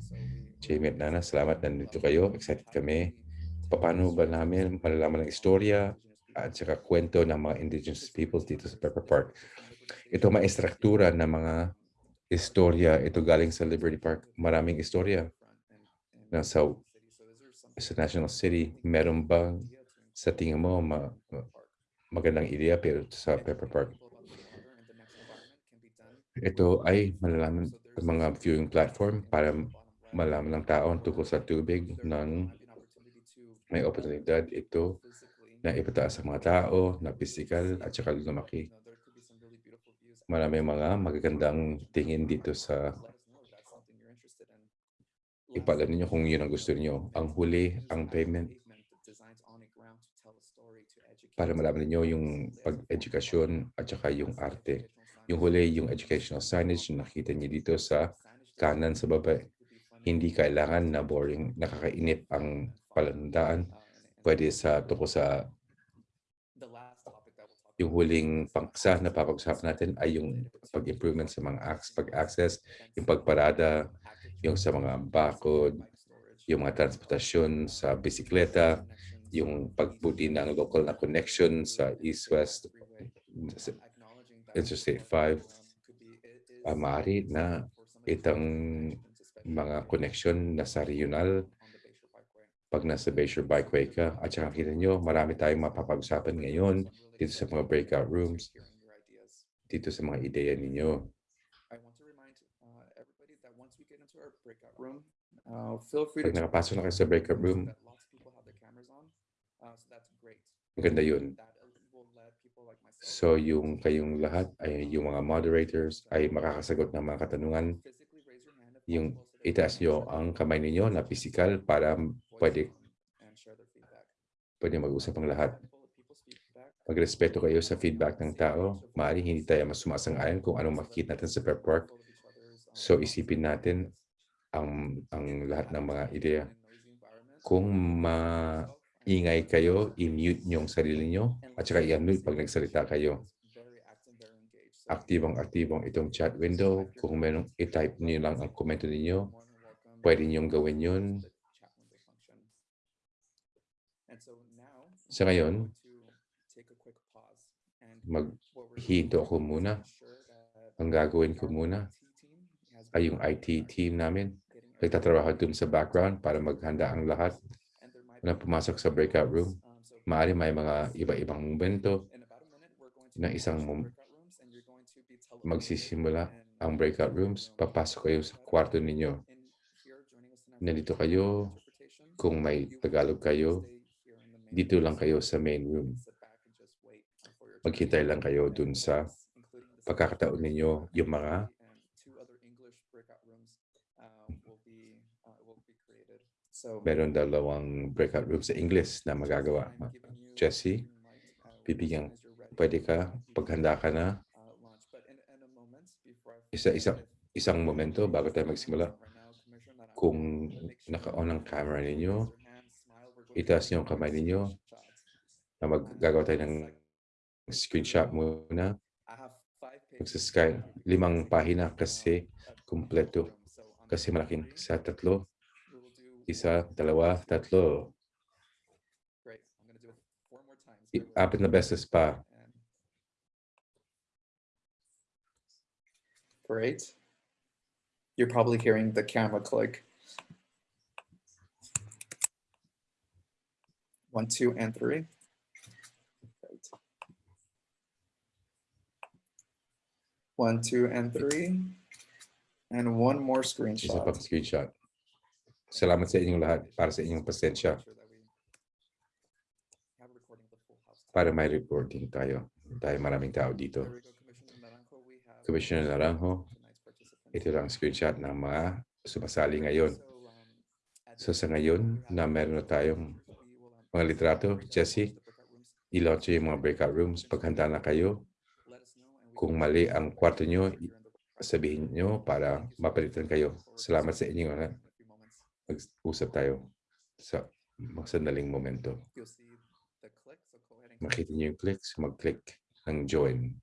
Jamie at Nana, salamat nandito kayo. Excited kami. Paano ba namin malalaman ng istorya at saka kwento ng mga indigenous peoples dito sa Pepper Park. Ito mga istruktura ng mga istorya. Ito galing sa Liberty Park. Maraming istorya na sa, sa National City. Meron bang sa tingin mo ma, ma- magandang ideya pero sa Pepper Park? Ito ay malalaman mga viewing platform para malaman ng tao tungkol sa tubig ng may oportunidad ito na ipataas sa mga tao, na physical at saka lumaki. Marami mga magagandang tingin dito sa ipaalam ninyo kung yun ang gusto niyo. Ang huli, ang payment, para malaman ninyo yung pag-edukasyon at saka yung arte. Yung huli, yung educational signage, yung nakita niyo dito sa kanan sa baba. Hindi kailangan na boring, nakakainip ang palandaan. Pwede sa tungkol sa yung huling pangsa na papag-usapan natin ay yung pag-improvement sa mga pag-access, yung pagparada, yung sa mga bakod, yung mga transportasyon sa bisikleta, yung pagbuti ng local na connection sa East-West, Interstate 5, uh, maaari na itang mga connection na sa regional pag nasa Bayshore Bikeway ka. At saka kita nyo, marami tayong mapapag-usapan ngayon dito sa mga breakout rooms, dito sa mga ideya ninyo. I want to remind everybody that once we get into our breakout room, feel free Pag nakapasok na kayo sa breakout room, uh, maganda yun. So yung kayong lahat ay yung mga moderators ay makakasagot ng mga katanungan. Yung itaas nyo ang kamay ninyo na physical para pwede, pwede mag-usap ang lahat. Magrespeto kayo sa feedback ng tao. Maaari hindi tayo mas sumasang-ayon kung anong makikita natin sa Pep other's, um, So isipin natin ang ang lahat ng mga ideya. in a noisy environment. Kung maingay kayo, i-mute nyo ang sarili nyo at saka i-unmute pag nagsalita kayo. Aktibong-aktibong itong chat window. Kung merong i-type nyo lang ang komento ninyo, pwede nyong gawin yun. the chat window function. And so now, Sa ngayon, we're going to take a quick pause and mag what we're hinto doing ako muna. Ang gagawin ko muna ay yung IT team namin. Nagtatrabaho dun sa background para maghanda ang lahat na pumasok sa breakout room. so Maaari may mga iba-ibang momento move isang magsisimula ang breakout rooms. Papasok kayo sa kwarto ninyo. Nandito kayo. Kung may Tagalog kayo, stay here in the main dito lang kayo sa main room. Maghintay lang kayo dun sa pagkakataon ninyo yung mga meron dalawang breakout room sa English na magagawa. Jesse, bibigyan- Pwede ka, paghanda ka na, launch. But in, in a moment before I Isa-isa- forget, if- isang momento bago tayo magsimula. Kung naka-on ang camera ninyo, your hand, smile. We're going to itaas niyo ang kamay ninyo na maggagawa tayo ng screenshot muna. Magsasky, limang pahina kasi kumpleto. Kasi malaking sa tatlo, isa, dalawa, tatlo. Apat na beses pa. Great. You're probably hearing the camera click. One, two, and three. Great. One, two, and three. And one more Isa screenshot. pang screenshot. Salamat sa inyong lahat para sa inyong pasensya para may recording tayo. Dahil maraming tao dito. Commissioner Naranjo. Ito lang screenshot ng mga sumasali ngayon. So, um, sa ngayon na meron na tayong mga litrato, Jesse, i-launch yung mga breakout rooms. Paghanda na kayo, kung mali ang kwarto nyo, sabihin nyo para mapalitan kayo. Salamat sa inyo. Mag-usap tayo sa sandaling momento. Makita nyo yung clicks, mag-click ng join.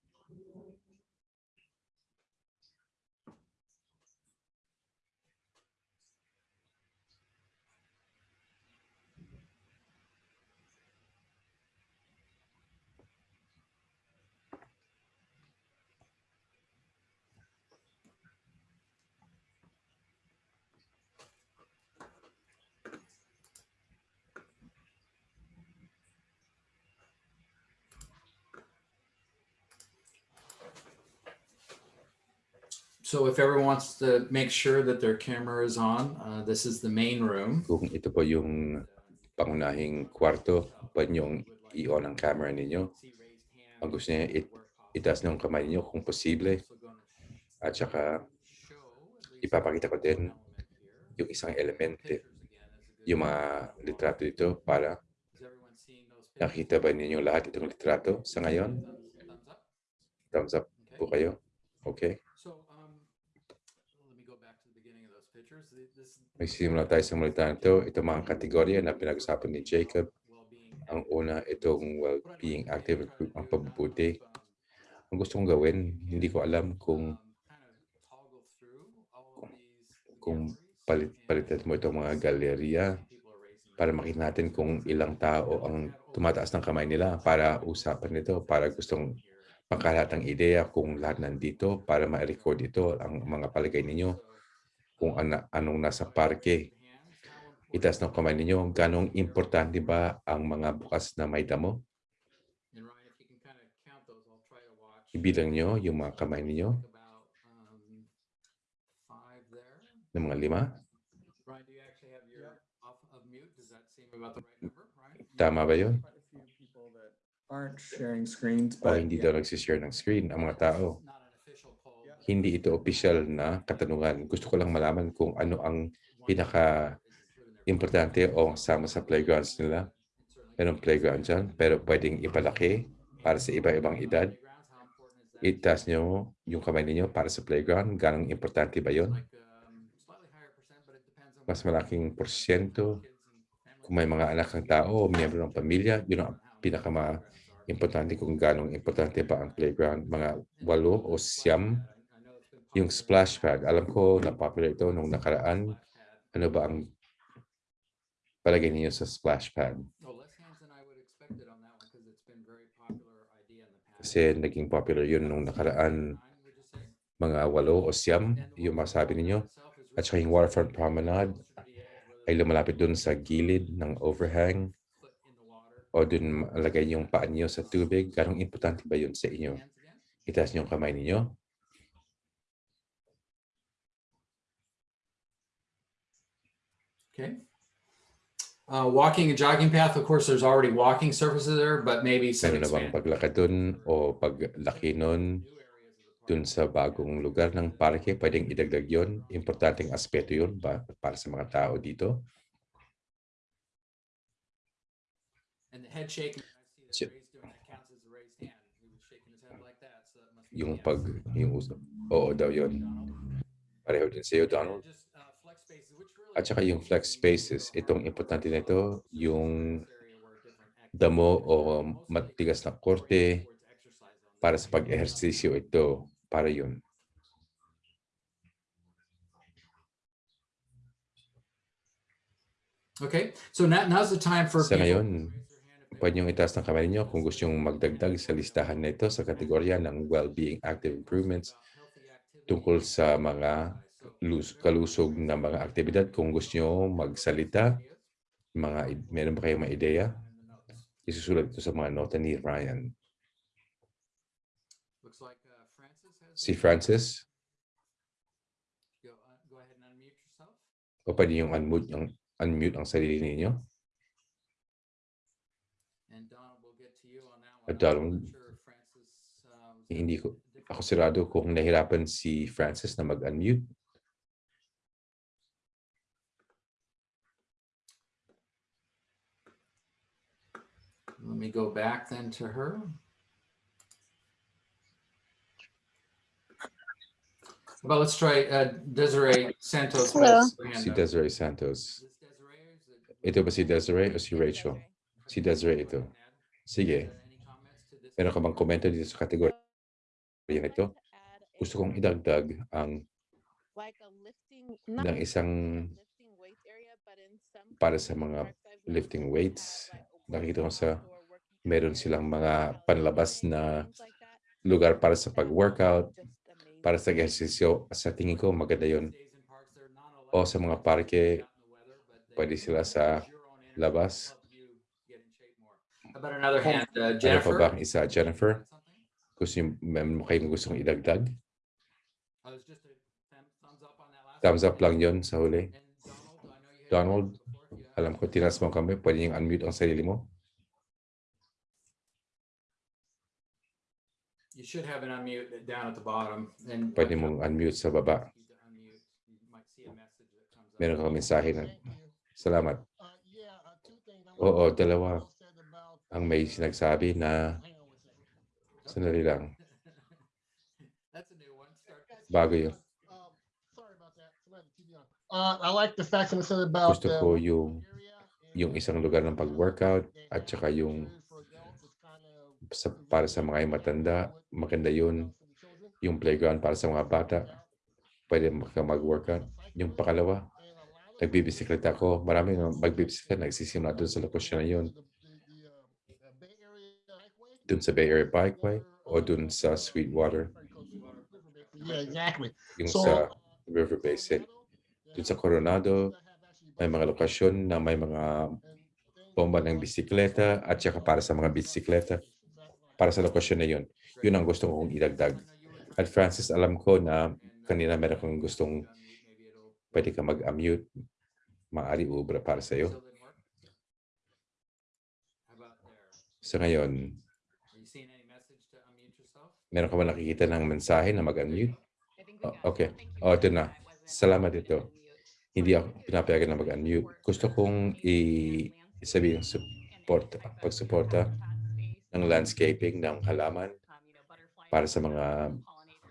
So if everyone wants to make sure that their camera is on, uh, this is the main room. Kung ito po yung pangunahing kwarto, pwede nyong i-on ang camera ninyo. Ang gusto niya, it- itaas ng kamay niyo kung posible. At saka ipapakita ko din yung isang elemente, yung mga litrato dito para nakita ba ninyo lahat itong litrato sa ngayon? Thumbs up po kayo. Okay. So, um, let me go back to the beginning of those Magsisimula tayo sa mga litrato. Ito mga kategorya na pinag-usapan ni Jacob. Ang una, itong well-being active ang pabubuti. Ang gusto kong gawin, hindi ko alam kung kung palit, palitan mo itong mga galerya para makita natin kung ilang tao ang tumataas ng kamay nila para usapan nito, para gustong makalat ng ideya kung lahat nandito para ma-record ito ang mga palagay ninyo kung ana, anong nasa parke. Itaas ng kamay ninyo, ganong importante ba ang mga bukas na may damo? Ibilang nyo yung mga kamay ninyo um, ng mga lima. Tama ba yun? Aren't sharing screens, O hindi daw nagsishare ng screen ang mga tao. Not an official poll. but Hindi ito official na katanungan. Gusto ko lang malaman kung ano ang pinaka importante o sama sa playgrounds nila. Merong playground dyan, pero pwedeng ipalaki para sa iba-ibang edad. Itaas nyo yung kamay ninyo para sa playground. Ganong importante ba yun? Like, um, slightly higher percent, but it depends on Mas malaking porsyento kung may mga anak ng tao o miyembro ng pamilya. Yun ang pinakama importante kung ganong importante pa ang playground. Mga walo o siyam yung splash pad. Alam ko na popular ito nung nakaraan. Ano ba ang palagay ninyo sa splash pad? Kasi naging popular yun nung nakaraan. Mga walo o siyam, yung masabi ninyo. At saka yung waterfront promenade ay lumalapit dun sa gilid ng overhang o dun malagay yung paa niyo sa tubig. Ganong importante ba yun sa inyo? Itaas niyo yung kamay ninyo. Okay. Uh, walking and jogging path, of course, there's already walking surfaces there, but maybe some Meron na bang expand. paglakad dun o paglaki nun dun sa bagong lugar ng parke? Pwedeng idagdag yun. Importanteng aspeto yun ba, para sa mga tao dito. And the head that, so. Yung pag, yung uso. Oo daw yun. Pareho din sa'yo, Donald. Just, uh, flex spaces, which really At saka yung flex spaces, itong importante yung where different activities damo o matigas na korte para sa pag-ehersisyo ito. para yun. Okay, so now, now's the time for. Sa ngayon, Pwede niyong itaas ng kamay niyo kung gusto niyong magdagdag sa listahan na ito sa kategorya ng well-being active improvements tungkol sa mga kalusog na mga aktibidad. Kung gusto niyo magsalita, mga, meron ba kayong mga ideya? Isusulat ito sa mga nota ni Ryan. Uh. Si Francis, uh, o pwede niyong unmute, ang, unmute ang sarili ninyo? And Donald, Uh, Hindi ko, ako sigurado kung nahirapan si Francis na mag-unmute. Let me go back then to her. Well, let's try uh, Desiree Santos. Hello. Si. Desiree Santos. Ito ba si Desiree o si Rachel? Si Desiree ito. Sige. Meron ka bang komento dito sa kategorya na ito? Gusto kong idagdag ang ng isang para sa mga lifting weights. Nakikita ko sa meron silang mga panlabas na lugar para sa pag-workout, para sa ehersisyo. Sa tingin ko, maganda yun. O sa mga parke, pwede sila sa labas. About another hand, uh, Ano pa Jennifer? ba ang isa? Jennifer, gusto meron mo kayong gustong idagdag? Thumbs up lang yon sa huli. Donald, Alam ko, tinas mo kami. Pwede niyong unmute ang sarili mo. You should have an unmute down at the bottom and. Pwede mong unmute sa baba. Meron kang mensahe na. Salamat. Uh, Oo, dalawa. Ang may sinagsabi na sandali lang. Bago yun. Uh, I like the fact that it said about. Gusto uh, ko yung yung isang lugar ng pag-workout at saka yung sa, para sa mga matanda, maganda yun. Yung playground para sa mga bata, pwede mag-workout. Yung pakalawa, nagbibisikleta ako. Marami na magbibisikleta, nagsisimula doon sa lokasyon na yun. Doon sa Bay Area Bikeway o doon sa Sweetwater, Yeah, exactly. yung So- sa River Basin. Doon sa Coronado, may mga lokasyon na may mga bomba ng bisikleta at saka para sa mga bisikleta. Para sa lokasyon na yun. Yun ang gusto kong idagdag. At Francis, alam ko na kanina meron kang gustong pwede ka mag-unmute. Maari ubra para sa iyo. Still didn't work? How about there? Sa ngayon, meron ka ba nakikita ng mensahe na mag-unmute? Oh, okay. Oh, ito na. Salamat ito. Hindi ako pinapayagan na mag-unmute. Gusto kong i- isabi yung support, pagsuporta ng landscaping ng halaman para sa mga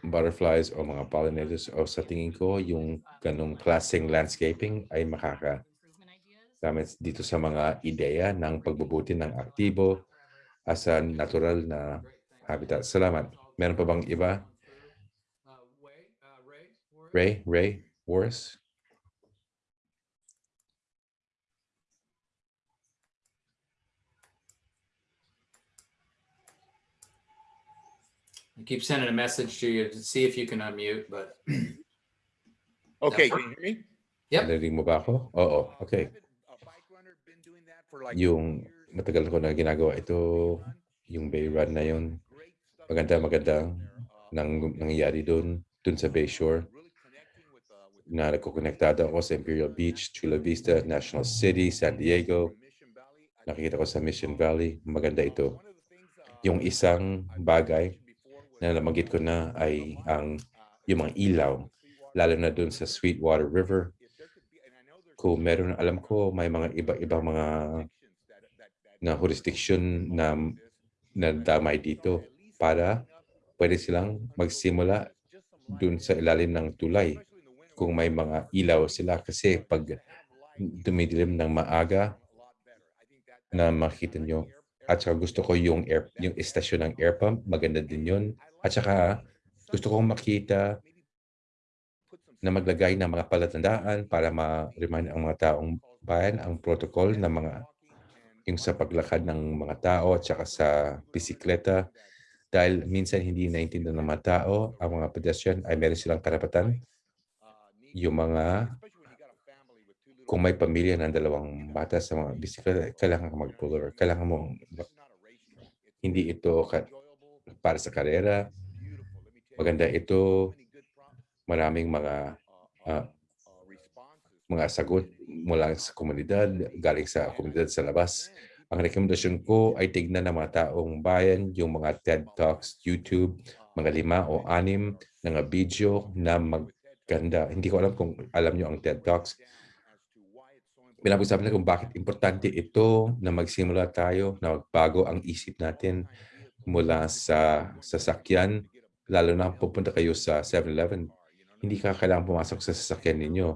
butterflies o mga pollinators o sa tingin ko yung ganong klaseng landscaping ay makaka gamit dito sa mga ideya ng pagbubuti ng aktibo as a natural na habitat. Salamat. Meron pa bang iba? Ray? Ray? Ray? I keep sending a message to you to see if you can unmute, but Okay, can you hear me? Yep. Narinig mo ba ako? Oo. Okay. Yung 20 years. matagal ko na ginagawa ito, yung Bay Run na yun. Maganda, maganda. Uh, nang nangyayari doon, doon sa Bayshore. uh, Na nagkukonektado ako sa Imperial Beach, Chula Vista, National City, San Diego. Nakikita ko sa Mission Valley. Maganda ito. Uh, Yung isang bagay na nabanggit ko na ay ang yung mga ilaw, lalo na doon sa Sweetwater River. Kung meron, alam ko, may mga iba-ibang mga na jurisdiction na na damay dito para pwede silang magsimula dun sa ilalim ng tulay kung may mga ilaw sila kasi pag dumidilim ng maaga na makita nyo at saka gusto ko yung air yung istasyon ng air pump maganda din yun at saka Gusto kong makita na maglagay ng mga palatandaan para ma-remind ang mga taong bayan ang protocol ng mga yung sa paglakad ng mga tao at saka sa bisikleta. Dahil minsan hindi naintindihan ng mga tao ang mga pedestrian ay meron silang karapatan. Yung mga kung may pamilya ng dalawang bata sa mga bisikleta kailangan ka mag-pull over. Kailangan mo hindi ito para sa karera maganda ito maraming mga ah, mga sagot mula sa komunidad, galing sa komunidad sa labas. Ang rekomendasyon ko ay tignan ng mga taong bayan yung mga TED Talks, YouTube, mga lima o anim nga video na maganda. Hindi ko alam kung alam nyo ang TED Talks. Pinag-usapan na kung bakit importante ito na magsimula tayo, na magbago ang isip natin mula sa sasakyan, lalo na pupunta kayo sa 7-Eleven. Hindi ka kailangan pumasok sa sasakyan ninyo.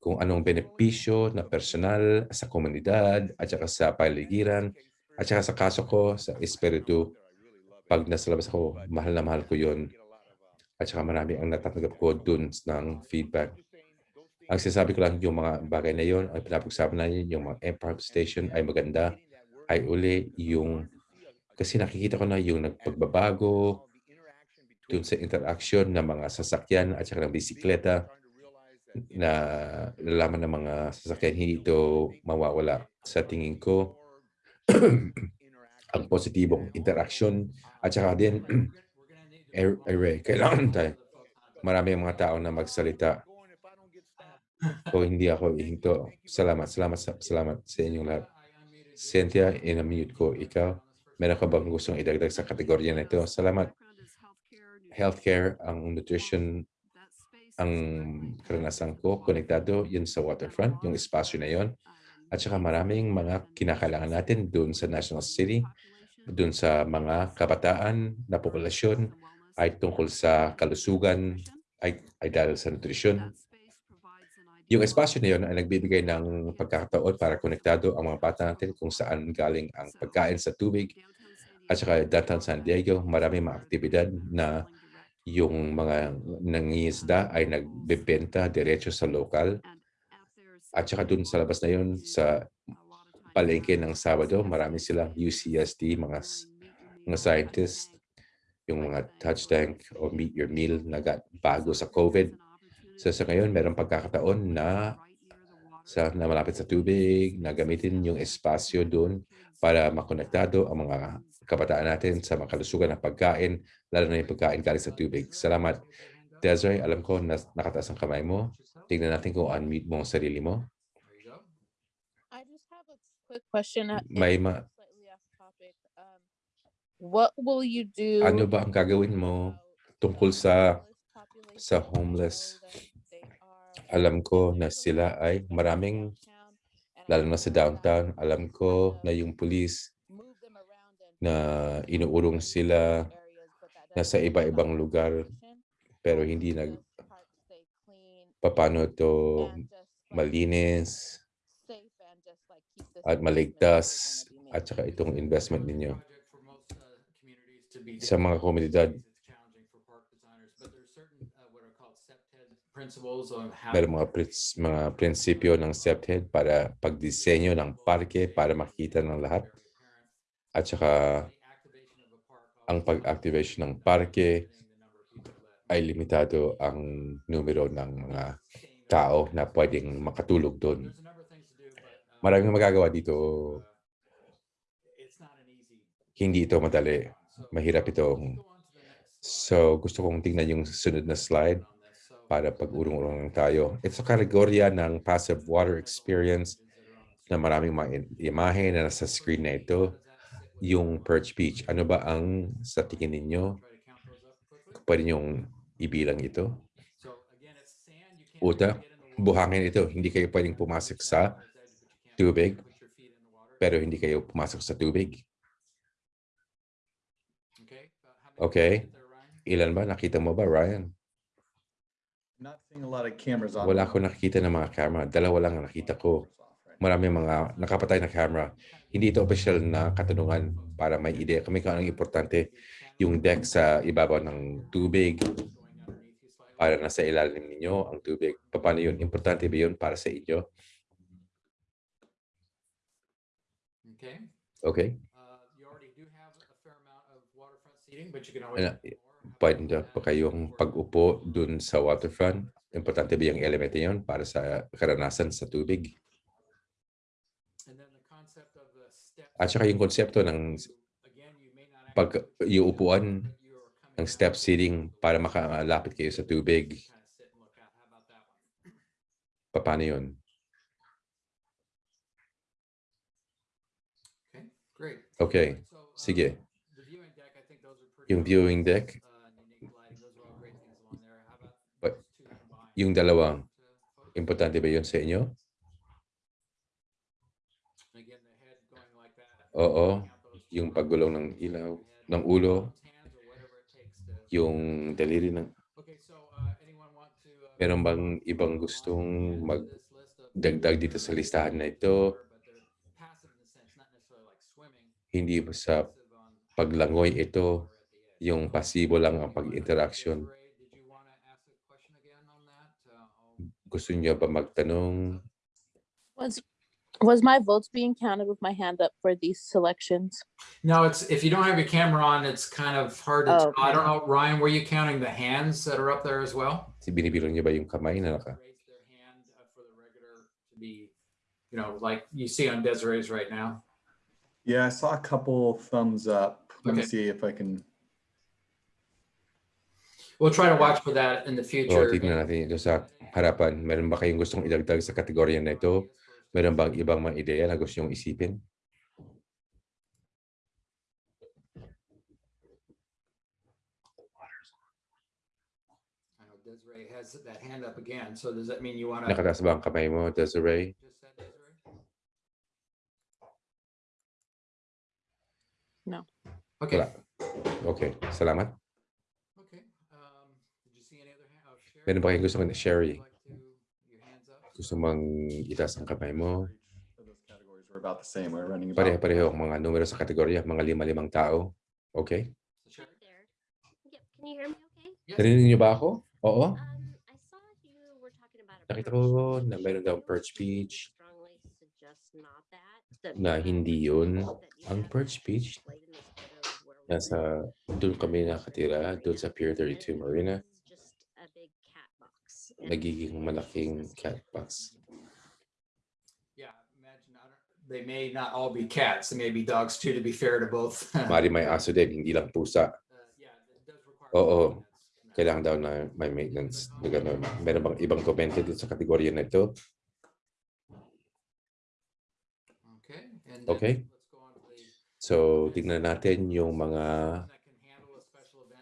Kung anong benepisyo na personal sa komunidad at saka sa paligiran at saka sa kaso ko sa espiritu pag nasa labas ako mahal na mahal ko yon at saka marami ang natatanggap ko dun ng feedback. Ang sinasabi ko lang yung mga bagay na yon ang pinapagsabi natin yung mga Empire Station ay maganda. Ay uli yung kasi nakikita ko na yung nagpagbabago dun sa interaction ng mga sasakyan at saka ng bisikleta na nalaman ng mga sasakyan, hindi ito mawawala. Sa tingin ko, ang positibong interaction at saka din, er- er- kailangan tayo. Marami ang mga tao na magsalita. O hindi ako ihinto. Salamat, salamat, sa- salamat sa inyong lahat. Cynthia, in-mute ko. Ikaw, meron ka bang gustong idagdag sa kategorya na ito? Salamat. Healthcare, ang nutrition, ang karanasan ko, konektado yun sa waterfront, yung espasyo na yon. At saka maraming mga kinakailangan natin doon sa National City, doon sa mga kabataan na populasyon ay tungkol sa kalusugan, ay, ay dahil sa nutrisyon. Yung espasyo na yun ay nagbibigay ng pagkakataon para konektado ang mga bata natin kung saan galing ang pagkain sa tubig. At saka downtown San Diego, marami mga aktibidad na yung mga nangingisda ay nagbebenta diretso sa lokal. At saka dun sa labas na yun, sa palengke ng Sabado, marami silang UCSD, mga, mga scientists, yung mga touch tank o meet your meal na bago sa COVID. So sa ngayon, meron pagkakataon na sa na malapit sa tubig, na gamitin yung espasyo doon para makonektado ang mga kabataan natin sa makalusugan ng pagkain, lalo na yung pagkain galing sa tubig. Salamat. Desiree, alam ko na nakataas ang kamay mo. Tingnan natin kung unmute mo ang sarili mo. Question. uh, May ma-. Um, what will you do? Ano ba ang gagawin mo tungkol sa sa homeless? Alam ko na sila ay in maraming, lalo na sa downtown, alam ko na yung police na inuurong sila nasa iba-ibang lugar pero hindi nag paano to malinis at maligtas at saka itong investment ninyo. Sa mga komunidad, It's challenging for park designers, but there's certain, uh, what are called Meron mga, prins- mga prinsipyo ng SEPTED para pagdisenyo ng parke para makita ng lahat at saka ang pag-activation ng parke ay limitado ang numero ng mga tao na pwedeng makatulog doon. Maraming magagawa dito. Hindi ito madali. Mahirap itong So gusto kong tingnan yung sunod na slide para pag-urong-urong tayo. Ito sa kategorya ng passive water experience na maraming mga imahe na nasa screen na ito. Yung Perch Beach. Ano ba ang sa tingin ninyo? Pwede niyong ibilang ito? Uta, buhangin ito. Hindi kayo pwedeng pumasok sa tubig, pero hindi kayo pumasok sa tubig. Okay. Ilan ba? Nakita mo ba, Ryan? Not seeing a lot of cameras on. Wala ko nakikita ng mga camera. Dalawa lang ang nakita ko. Marami mga nakapatay na camera. Hindi ito official na katanungan para may ideya kami kung anong importante. yung deck sa ibabaw ng tubig para nasa ilalim ninyo ang tubig. Paano yun? Importante ba yun para sa inyo? Okay. Okay? Uh, you already do have a fair amount of waterfront seating, but you can always. Na pa kayong pag-upo dun sa waterfront. Importante ba yung element na yun para sa karanasan sa tubig? At saka yung konsepto ng pag actually- yung upuan but you're coming ng step seating para makalapit kayo sa tubig. Paano yun? Okay, uh, sige. Yung viewing deck, Uh, and unique lighting, those are all great things along there. How about But those two combined? Yung dalawang, importante ba yun sa inyo? Oo, yung paggulong ng ilaw, ng ulo, yung daliri ng... Meron bang ibang gustong add to mag this list of dagdag dito sa listahan na ito? Hindi sa paglangoy ito, yung pasibo lang ang pag-interaction? Gusto niyo ba magtanong? Was was my votes being counted with my hand up for these selections? No, it's, if you don't have your camera on, it's kind of hard to, Oh, tell. I don't know, Ryan, were you counting the hands that are up there as well? Si binibilang niyo ba yung kamay na naka? Raise their hand for the regular to be, you know, like you see on Desiree's right now. Yeah, I saw a couple thumbs up. Let me see if I can. We'll try to watch for that in the O, future. tignan natin ito sa harapan. Meron ba kayong gustong idagdag sa kategorya na ito? Meron bang ibang mga ideya na gusto niyong isipin? Desiree has that hand up again, so does that mean you want to? Nakataas ba ang kamay mo, Desiree? No. Okay, Wala. Okay, salamat. okay. Um, did you see any other hand? Oh, Sherry, Meron ba kayong gusto hands up? Gusto mang itaas ang kamay mo? Pareho-pareho ang mga numero sa kategorya, mga lima-limang tao. Okay? Narinig niyo ba ako? Oo. Nakita ko na meron daw perch that na hindi yun ang perch we Nasa, doon kami nakatira, doon sa Pier 32 Marina. It's just a big cat box. and Nagiging malaking gives us cat cats. box. Yeah, imagine, they may not all be cats, they may be dogs too, to be fair to both. Mari may aso din, hindi lang pusa. Uh, yeah, it does require Oo. maintenance. Kailangan daw na may maintenance. Na gano'n. Meron bang ibang komento dito sa kategorya na ito? Okay. So, tignan natin yung mga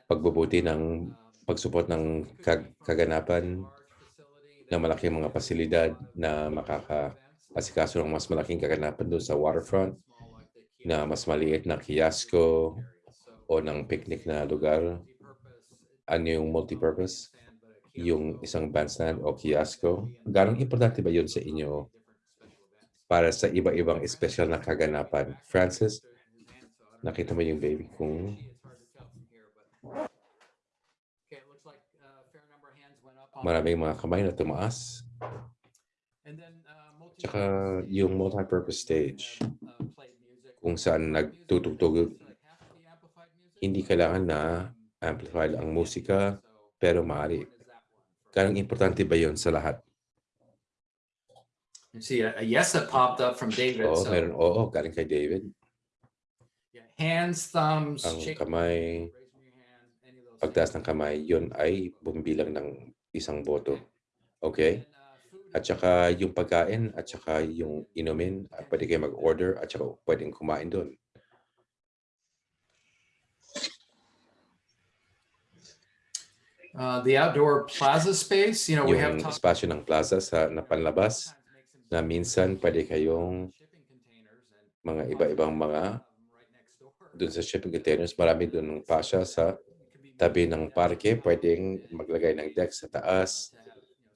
pagbubuti ng Um, pagsuport ng kag- kaganapan na malaking mga pasilidad na makaka-asikaso ng mas malaking kaganapan doon sa waterfront na mas maliit na kiyasko o ng picnic na lugar. Ano yung multipurpose? Yung isang bandstand o kiyasko. Ganong importante ba yun sa inyo para sa iba-ibang special na kaganapan? Francis, nakita mo yung baby kong Okay, it looks like uh, fair number of hands went up. on maraming mga kamay na tumaas. And then, uh, Tsaka yung multi-purpose stage uh, kung saan nagtutugtog hindi kailangan na amplified ang musika, pero maaari. Ganong importante ba yun sa lahat? You see a, a yes that popped up from David. Oo, so meron. Oo, galing kay David. yeah, hands, thumbs, Ang kamay, pagtaas ng kamay, yun ay bumibilang ng isang boto. Okay? At saka yung pagkain, at saka yung inumin, ah, pwede kayo mag-order, at saka pwedeng kumain doon. Uh, the outdoor plaza space, you know, we have Yung espasyo ng plaza sa na panlabas, na minsan pwede kayong mga iba-ibang mga doon sa shipping containers, marami doon ng pasya sa tabi ng parke, pwedeng maglagay ng deck sa taas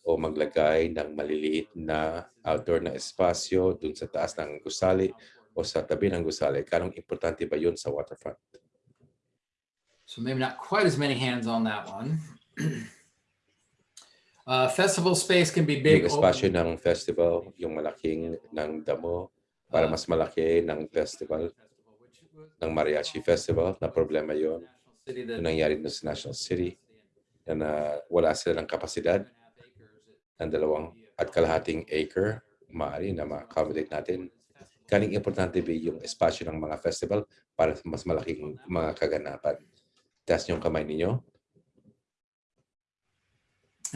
o maglagay ng maliliit na outdoor na espasyo doon sa taas ng gusali o sa tabi ng gusali. Kanong importante ba yun sa waterfront? So maybe not quite as many hands on that one. Uh, festival space can be big. Yung espasyo open- ng festival, yung malaking ng damo, para mas malaki ng festival, ng Mariachi Festival, na problema yon Yung nangyari dun sa National City, na, na wala sila ng kapasidad ng dalawang at kalahating acre, maaari na ma-accommodate natin. Kaning importante ba yung espasyo ng mga festival para sa mas malaking mga kaganapan. Taas yung kamay ninyo.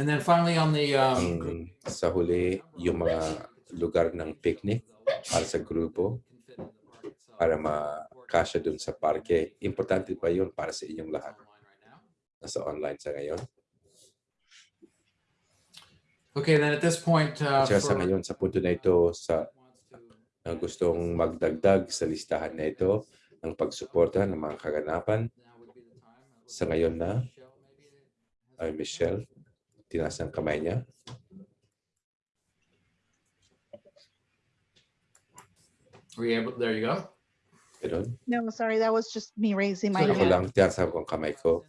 And then finally on the, um, Ang sa huli, yung mga lugar ng picnic para sa grupo, para makasya dun sa parke. Importante pa yun para sa inyong lahat. Nasa online sa ngayon. okay, then at this point, uh, At sa ngayon, sa punto na ito, sa na gustong magdagdag sa listahan na ito ng pagsuporta ng mga kaganapan, sa ngayon na, ay Michelle, tinaas ang kamay niya. were you able, there you go. Ganun. No, sorry, that was just me raising my Ako hand. lang, tinaas ko ang kamay ko.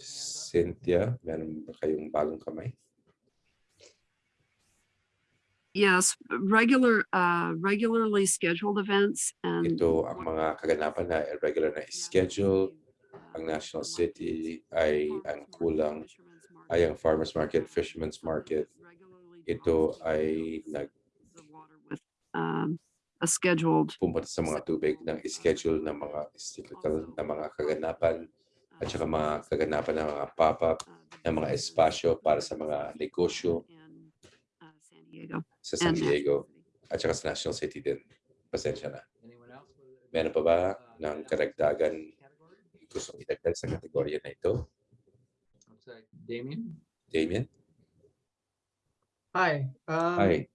Cynthia, meron ba kayong bagong kamay? Yes, regular, uh, regularly scheduled events and. Ito ang mga kaganapan na irregular na schedule. Ang National City ay ang kulang ay ang farmers market, fisherman's market. Ito ay Um, a scheduled, nagpupunta sa mga tubig ng schedule ng mga cyclical na mga kaganapan at saka mga kaganapan ng mga pop-up ng mga espasyo para sa mga negosyo Diego. sa San Diego at saka sa National City din. Pasensya na. Meron pa ba ng karagdagan gustong idagdag sa kategorya na ito? Damien? Damien? Hi. Um, Ay,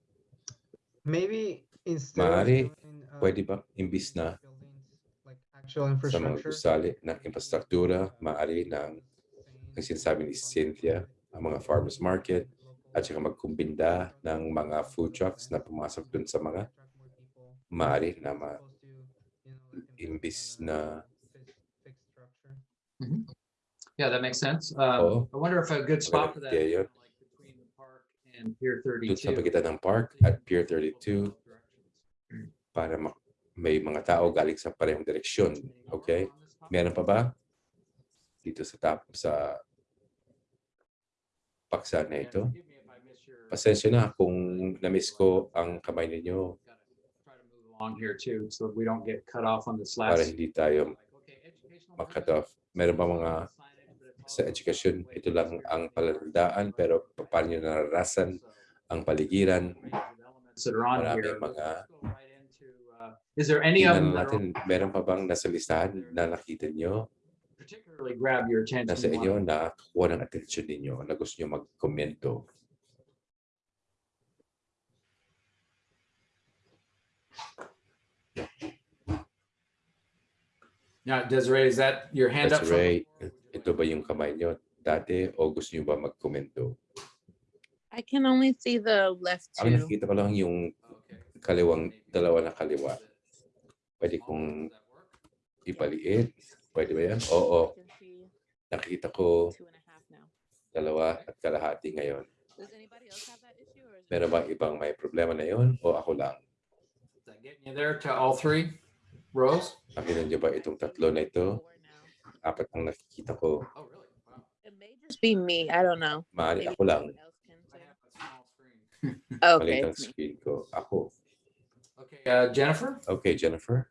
Maybe instead maaari, doing, uh, pwede ba imbis na actual sa mga infrastructure, gusali ng infrastruktura, maaari ng ang sinasabi ni Cynthia, ang mga farmers market, at saka magkumbinda ng mga food trucks na pumasok dun sa mga maaari na ma, imbis na Mhm. Yeah, that makes sense. Um, Oo. I wonder if a good spot for that magandang idea yun. and Pier Dun sa 32. pagitan ng park at Pier 32 para ma- may mga tao galing sa parehong direksyon. Okay? Meron pa ba? Dito sa top, sa paksa na ito. Pasensya na kung na-miss ko ang kamay ninyo para hindi tayo mag-cut off. Meron ba mga sa edukasyon, ito lang ang palatandaan pero pa- paano nyo nararasan ang paligiran. Marami mga Is there any of them natin, meron pa bang nasa listahan na nakita nyo particularly grab your attention? nasa inyo na kuha ng atensyon ninyo na gusto nyo mag-komento? Now, Desiree, is that your hand up? That's from- Ito ba yung kamay nyo dati o gusto nyo ba mag-komento? I can only see the left Ang two. nakikita ko lang yung kaliwang, dalawa na kaliwa. Pwede kong ipaliit. Pwede ba yan? Oo. Nakita ko dalawa at kalahati ngayon. Meron ba ibang may problema na yon o ako lang? Getting you there to all three rows? Nakita niyo ba itong tatlo na ito? Apat ang nakikita ko. Just be me. I don't know. Maari Maybe ako lang. Okay. Maliit ang screen ko. Ako. Uh, Jennifer? Okay, Jennifer.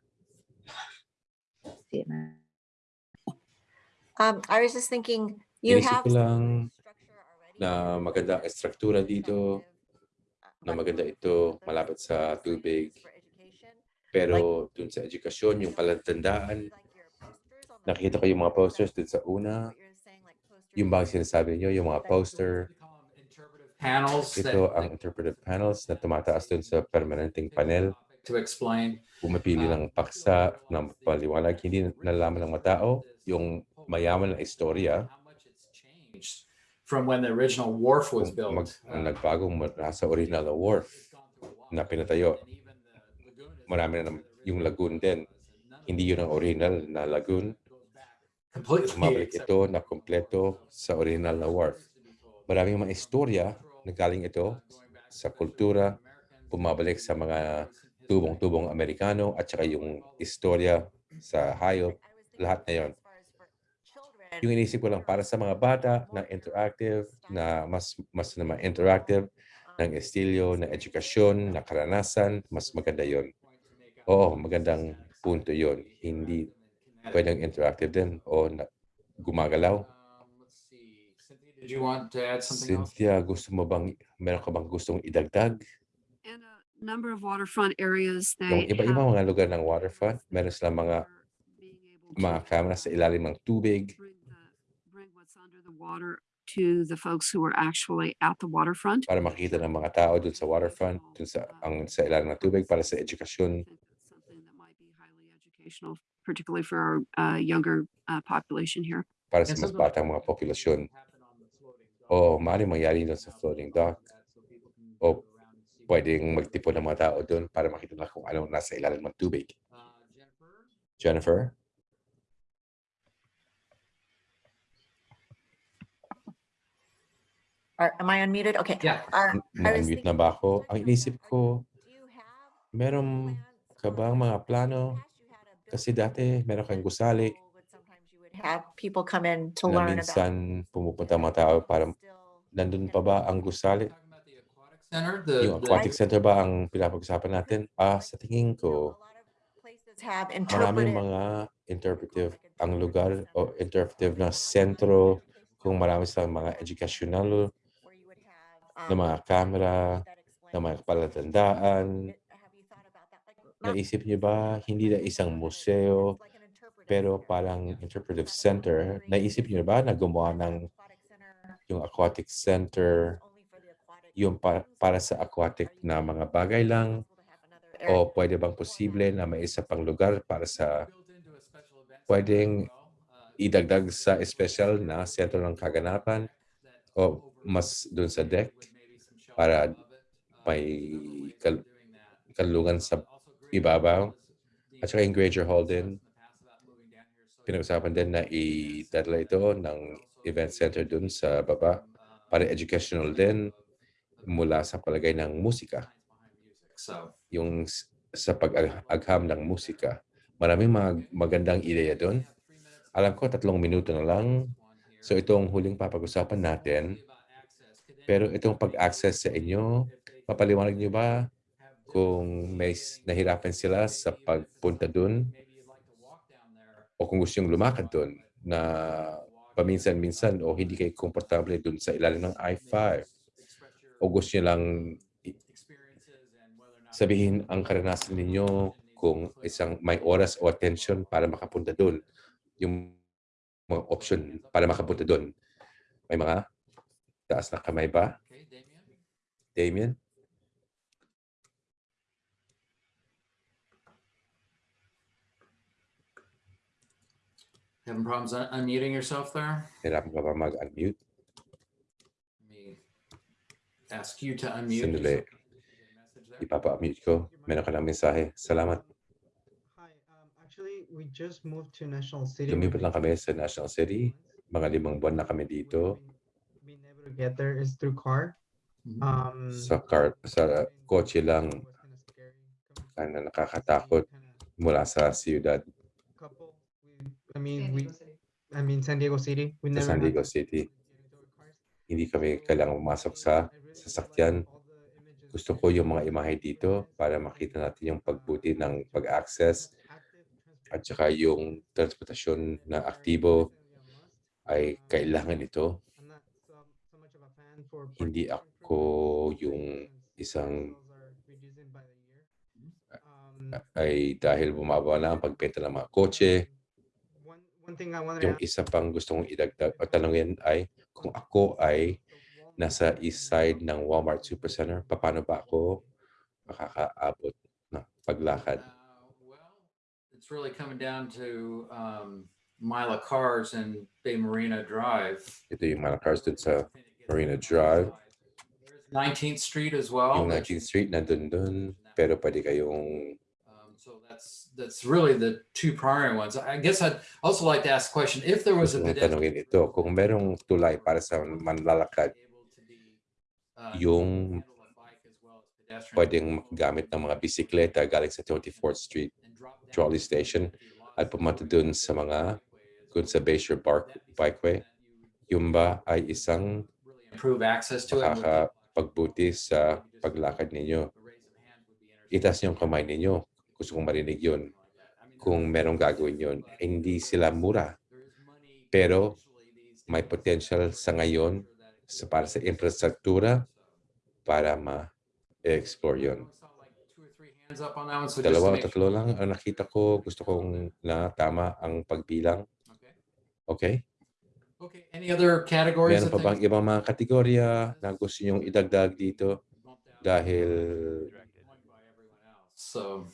Um, I was just thinking, you Inisip have lang na maganda ang estruktura dito, na maganda ito, malapit sa tubig. Pero dun sa edukasyon, yung palatandaan, nakita ko yung mga posters dun sa una. Yung bang sinasabi niyo, yung mga poster, Panels ito ang interpretive panels na tumataas dun sa permanenteng panel. To explain. Pumipili ng paksa ng paliwanag. Hindi nalalaman ng mga tao yung mayaman na istorya From when the original wharf was built. mag, ang nagbagong mula sa original na wharf na pinatayo. Marami na yung lagoon din. Hindi yun ang original na lagoon. except ito na kompleto sa original na wharf. Maraming mga istorya na galing ito sa kultura, bumabalik sa mga tubong-tubong Amerikano at saka yung istorya sa hayop, lahat na yon. Yung inisip ko lang para sa mga bata na interactive, na mas mas na interactive ng estilyo, na edukasyon, na karanasan, mas maganda yon. Oo, magandang punto yon. Hindi pwedeng interactive din o na, gumagalaw. Um? Cynthia, gusto mo bang, meron ka bang gustong idagdag? And a number of waterfront areas, Yung they iba-iba have mga lugar ng waterfront, meron silang mga being able to mga camera sa ilalim ng tubig bring what's under the water to the folks who are actually at the waterfront. para makita ng mga tao dun sa waterfront, dun sa, ang, sa ilalim ng tubig para sa edukasyon. I think that's something that might be highly educational, particularly for our uh, younger uh, population here. para sa mas batang mga populasyon. happen on the floating dock. Maaaring mangyari doon sa floating dock. So O go pwedeng magtipon ng mga tao doon para makita nila kung ano nasa ilalim ng tubig. Uh, Jennifer? Jennifer? Are, am I unmuted? Okay. Yeah. Uh, I was Na-unmute na ba ako? Ang inisip ko, meron ka bang mga plano? Kasi dati meron kayong gusali have people come in to na learn about. minsan pumupunta mga tao para nandun pa ba ang gusali? Talking about the aquatic center, the, Yung the- aquatic center ba ang pinapag-usapan natin? Ah, sa tingin ko, maraming mga interpretive ang lugar o interpretive na sentro kung marami silang mga educational na um, mga camera, na mga palatandaan. Naisip niyo ba, hindi na isang museo, pero parang interpretive center. Naisip niyo ba na gumawa ng yung aquatic center, only for the aquatic yung pa- para sa aquatic na mga bagay lang, o pwede bang posible na may isa pang lugar para sa pwedeng idagdag sa special na sentro ng kaganapan o mas dun sa deck para may kal- kalungan sa ibabaw. At saka yung Granger Hall din, pinag-usapan din na idadala ito ng event center dun sa baba para educational din mula sa palagay ng musika. Yung sa pag-agham ng musika. Maraming mga magandang ideya doon. Alam ko, tatlong minuto na lang. So itong huling papag-usapan natin. Pero itong pag-access sa inyo, papaliwanag niyo ba kung may nahirapan sila sa pagpunta doon o kung gusto yung lumakad doon na paminsan-minsan o hindi kayo komportable doon sa ilalim ng I-5 Express your o gusto niyo lang sabihin ang karanasan ninyo kung isang may oras o attention para makapunta doon. Yung mga option para makapunta doon. May mga taas na kamay ba? Damien? Having problems un- unmuting yourself there? Hirapan ka ba mag-unmute? Ask you to unmute. Sandali. Ipapa-unmute ko. Meron ka ng mensahe. Salamat. Hi, um, actually, we just moved to National City. Lumipat lang kami sa National City. Mga limang buwan na kami dito. able to get there is through car. Mhm. Um, Sa car, sa kotse lang from nakakatakot mula sa siyudad couple. We, I mean, we, I mean, San Diego City. We sa never San had Diego City. Hindi kami So, kailangan pumasok sa sasakyan. Gusto ko yung mga imahe dito para makita natin yung pagbuti ng pag-access at saka yung transportasyon na aktibo ay kailangan ito. Hindi ako yung isang ay dahil bumaba na ang pagbenta ng mga kotse. Yung isa pang gusto kong idagdag o tanungin ay kung ako ay nasa east side ng Walmart Supercenter, paano ba ako makakaabot ng paglakad? Uh, Well, it's really coming down to um, Mila Cars and Bay Marina Drive. Ito yung mga cars dun sa Marina Drive. 19th Street as well. Yung 19th Street nandun dun, pero pwede kayong Um, so that's, that's really the two primary ones. I guess I'd also like to ask a question. If there was a pedestrian ito, kung merong tulay para sa manlalakad, yung pwedeng magamit ng mga bisikleta galing sa 24th Street trolley station at pumunta dun sa mga dun sa Bayshore Park Bikeway, yung ba ay isang makakapagbuti sa paglakad ninyo. Itaas yung kamay ninyo. Gusto kong marinig yun. Kung merong gagawin yun, hindi sila mura. Pero may potential sa ngayon para sa infrastruktura para ma-explore yun. Dalawa o tatlo lang ang nakita ko. Gusto kong na tama ang pagbilang. Okay? Okay, any other categories Meron pa bang things? ibang mga kategorya na gusto nyong idagdag dito? Dahil So,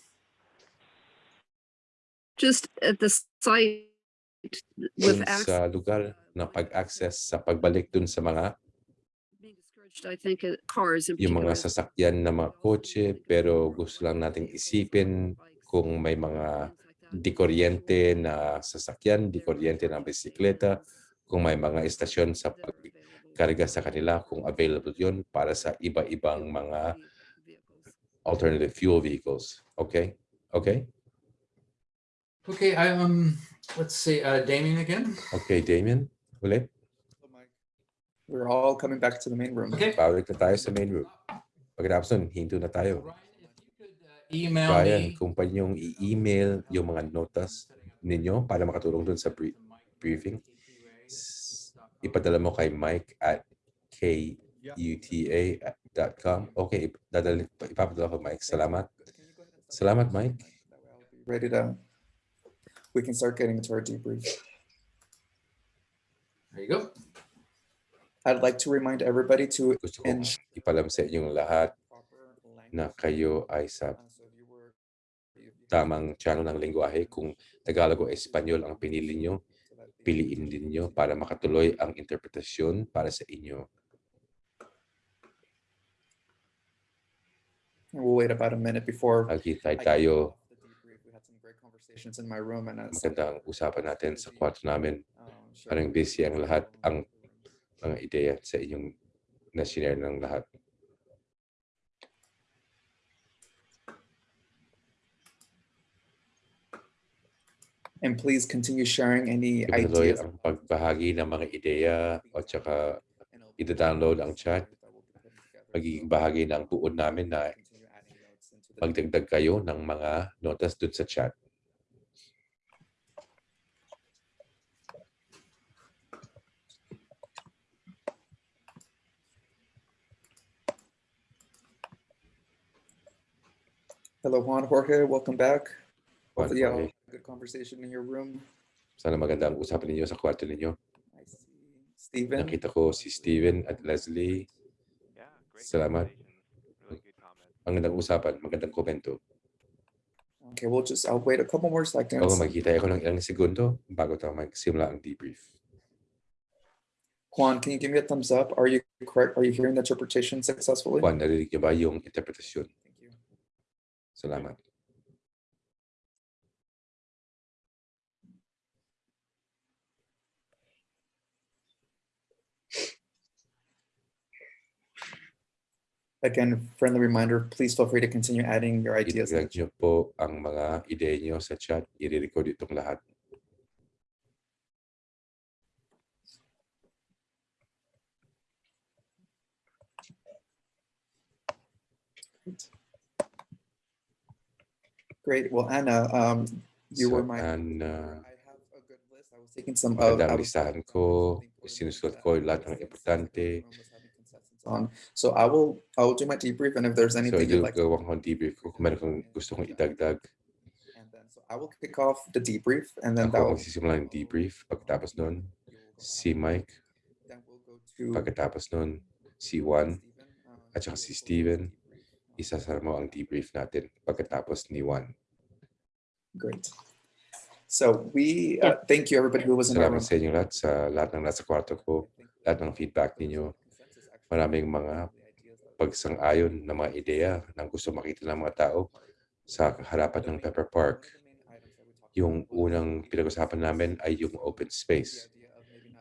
Just at the site with access, sa lugar ng pag-access sa pagbalik dun sa mga I think uh, cars in yung mga particular. sasakyan na mga kotse pero gusto lang nating isipin kung may mga di kuryente na sasakyan, di kuryente na bisikleta, kung may mga estasyon sa pagkarga sa kanila, kung available yun para sa iba-ibang mga alternative fuel vehicles. Okay? Okay? okay, I, um, let's see, uh, Damien again. Okay, Damien, ulit. We're all coming back to the main room. Okay. Balik na tayo sa main room. Pagkatapos nun, hinto na tayo. Email Brian, me. kung pa niyong i-email yung mga notas ninyo para makatulong dun sa brie- briefing, ipadala mo kay Mike at kuta.com. Okay, dadali, ipapadala ko Mike. Salamat. Salamat, Mike. Ready to, we can start getting into our debrief. There you go. I'd like to remind everybody to Gusto ko ipalam sa inyong lahat na kayo ay sa tamang channel ng lingwahe. Kung Tagalog o Espanyol ang pinili nyo, piliin din nyo para makatuloy ang interpretasyon para sa inyo. We'll wait about a minute before. Maghintay tayo. We had some great conversations in my room and it's Maganda ang usapan natin sa kwarto namin. Parang busy ang lahat, ang mga ideya sa inyong na-share ng lahat. and please continue sharing any Ipatuloy ideas. ang pagbahagi ng mga ideya o tsaka ida-download ang chat. Magiging bahagi ng buod namin na magdagdag kayo ng mga notas dun sa chat. Hello, Juan Jorge, welcome back. Juan Hopefully you all Jorge. had a good conversation in your room. Sana maganda ang usapan ninyo sa kwarto ninyo. Steven. Nakita ko si Steven at Leslie. Yeah, great Salamat. Magandang usapan, magandang komento. Okay, we'll just, I'll wait a couple more seconds. Oo, magkita ako ng ilang segundo bago tayo magsimula ang debrief. Juan, can you give me a thumbs up? Are you correct? Are you hearing the interpretation successfully? Juan, narinig niyo ba yung interpretasyon? Salamat. Again, friendly reminder, please feel free to continue adding your ideas. Idagdag niyo po ang mga ideya niyo sa chat. I-record itong lahat. Great. Well, Anna, um, you So, were my, and, uh, taking some of, I magandang was listahan ko. Sinusulat ko yung lahat ng importante. on. So I will, I will do my debrief and if there's So, anything you'd yung like, gawa ko debrief. Kung meron kang gusto kong idagdag, I will kick off the debrief and then that ako magsisimula ng debrief. Pagkatapos nun, si Mike. to Pagkatapos nun, si Juan. At saka si Steven. Isasama mo ang debrief natin pagkatapos ni Juan. Great. So we, uh, thank you, everybody who was in. Salamat sa inyo lahat, sa lahat ng nasa kwarto ko, lahat ng feedback ninyo. Maraming mga pagsang-ayon na mga ideya na gusto makita ng mga tao sa harapan ng Pepper Park, yung unang pinag-usapan namin ay yung open space.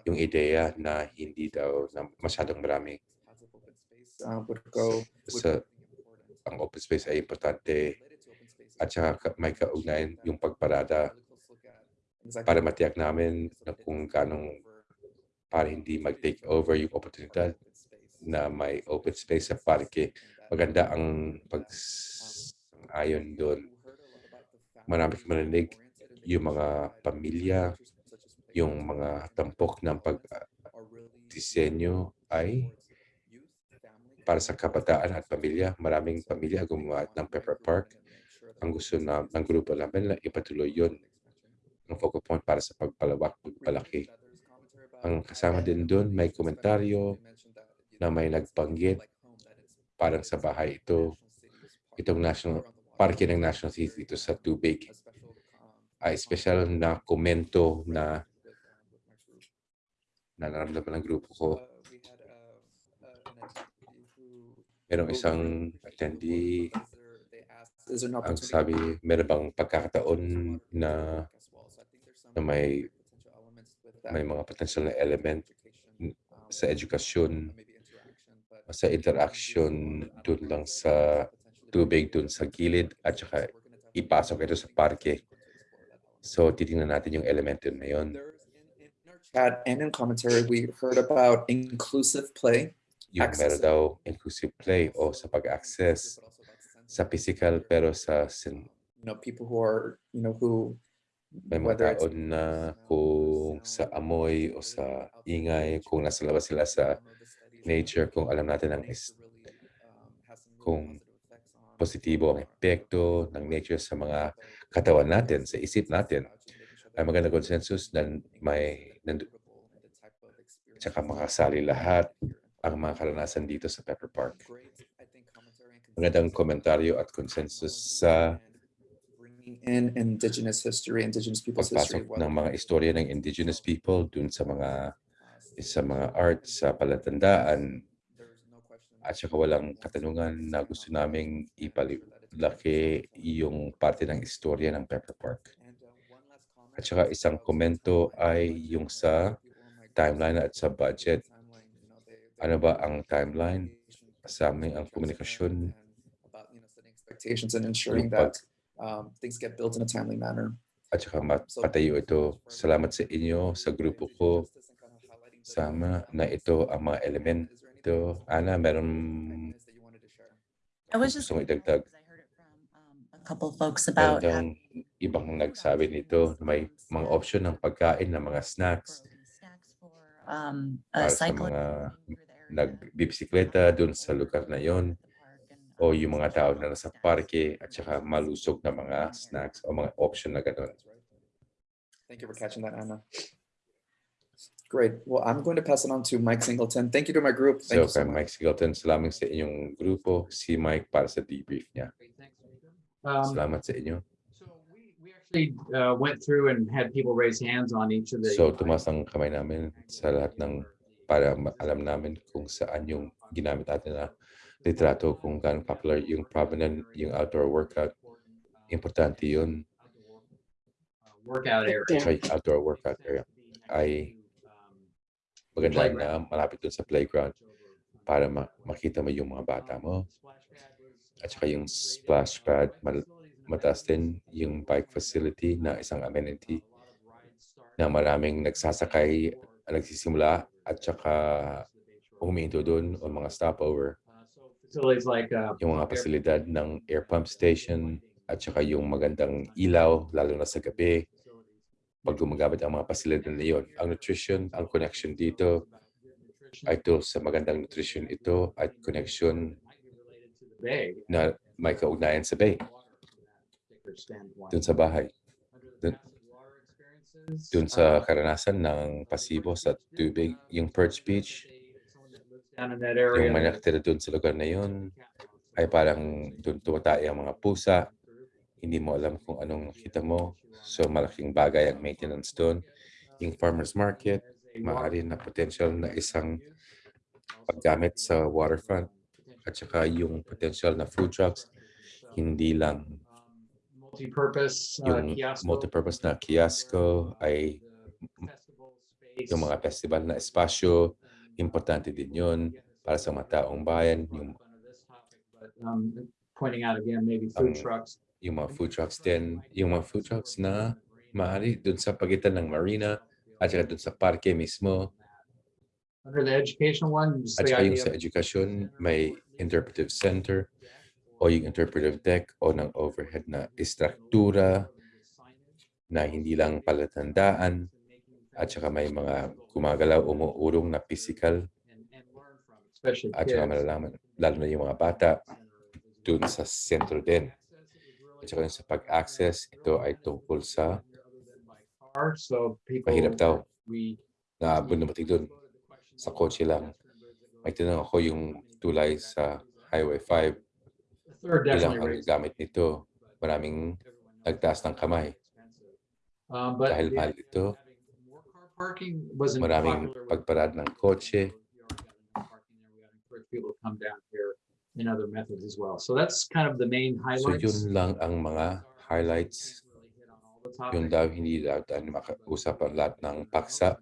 Yung ideya na hindi daw na masyadong marami uh, would go sa ang open space ay importante at saka ka- may kaugnayan yung pagparada para matiyak namin na kung kanong para hindi mag-take over yung oportunidad na may open space sa parke. Maganda ang pag-ayon doon. Marami kang marinig yung mga pamilya, yung mga tampok ng pag-disenyo ay para sa kabataan at pamilya. Maraming pamilya gumawa ng Pepper Park. Ang gusto na ng grupo namin na ipatuloy yun. Ang focal point para sa pagpalawak, pagpalaki. Ang kasama din doon, may komentaryo na may nagbanggit parang sa bahay ito. Itong national parke ng National City dito sa tubig ay special na komento na na naramdaman ng grupo ko. Merong isang attendee ang sabi, meron bang pagkakataon na na may may mga potential na element sa edukasyon, sa interaction dun lang sa tubig dun sa gilid at saka ipasok ito sa parke. So titingnan natin yung elemento na yun. Chat and in commentary, we heard about inclusive play. Yung meron daw inclusive play o sa pag-access sa physical pero sa sin- You know, people who are, you know, who may mga taon na kung sa amoy o sa ingay, kung nasa labas sila sa nature, kung alam natin ang is, kung positibo ang epekto ng nature sa mga katawan natin, sa isip natin, ay maganda consensus na may nandu- tsaka makasali lahat ang mga karanasan dito sa Pepper Park. Magandang komentaryo at consensus sa in indigenous history, indigenous people's history. pagpasok ng mga istorya ng indigenous people dun sa mga sa mga art, sa palatandaan, at saka walang katanungan na gusto naming ipalaki yung parte ng istorya ng Pepper Park. At saka isang komento ay yung sa timeline at sa budget. Ano ba ang timeline? Sa amin ang komunikasyon about, you know, setting expectations and ensuring Yung pag- that um, things get built in a timely manner. at saka mapatayo ito. Salamat sa inyo, sa grupo ko. Sama na ito ang mga elemento. Ana, meron I was just gusto mong idagdag. a couple folks about Meron ibang nagsabi nito na may mga option ng pagkain ng mga snacks um, a para sa mga nagbibisikleta doon sa lugar na yon o yung mga tao na nasa parke at saka malusog na mga snacks o mga option na gano'n. Thank you for catching that, Anna. Great. Well, I'm going to pass it on to Mike Singleton. Thank you to my group. So Thank you so kay much. Mike Singleton, salamat sa inyong grupo. Si Mike para sa debrief niya. Um, Salamat sa inyo. actually uh, went through and had people raise hands on each of the. So tumas ang kamay namin sa lahat ng para alam namin kung saan yung ginamit natin na litrato, kung gaano popular yung prominent, yung outdoor workout. Importante yun. Workout area. Yung outdoor workout area ay maganda na malapit dun sa playground para ma- makita mo yung mga bata mo. At saka yung splash pad, mal- mataas din yung bike facility na isang amenity na maraming nagsasakay, nagsisimula at saka huminto doon o mga stopover. Like. uh, Yung mga pasilidad ng air pump station at saka yung magandang ilaw, lalo na sa gabi. Pag gumagamit ang mga pasilidad na yun. Ang nutrition, ang connection dito ay ito sa magandang nutrition ito at connection na may kaugnayan sa bay, dun sa bahay. Dun, dun sa karanasan ng pasibo sa tubig, yung Perch Beach, yung may nakatira dun sa lugar na yun, ay parang dun tumatay ang mga pusa. Hindi mo alam kung anong nakita mo. So malaking bagay ang maintenance dun. Yung farmer's market, maaari na potential na isang paggamit sa waterfront. At saka yung potential na food trucks, hindi lang multi-purpose uh, Yung kiosk. multipurpose na kiosco ay yung mga festival na espasyo, importante din yun para sa mga taong bayan, yung, But, um, Ang- trucks. yung mga food trucks din, yung mga food trucks na maaari dun sa pagitan ng marina at saka dun sa parke mismo Under the educational one, at saka yung sa education may interpretive center o yung interpretive deck o ng overhead na istruktura na hindi lang palatandaan at saka may mga gumagalaw umuurong na physical at saka malalaman lalo na yung mga bata dun sa sentro din. At saka sa pag-access, ito ay tungkol sa mahirap daw na bunumating dun sa kotse lang. May tinanong ako yung tulay sa Highway 5. Ilang ang gamit nito. Maraming nagtaas ng kamay. Um, Dahil mahal ito, maraming pagparad ng kotse. So yun lang ang mga highlights. Yun daw, hindi daw tayo makausap ang lahat ng paksa.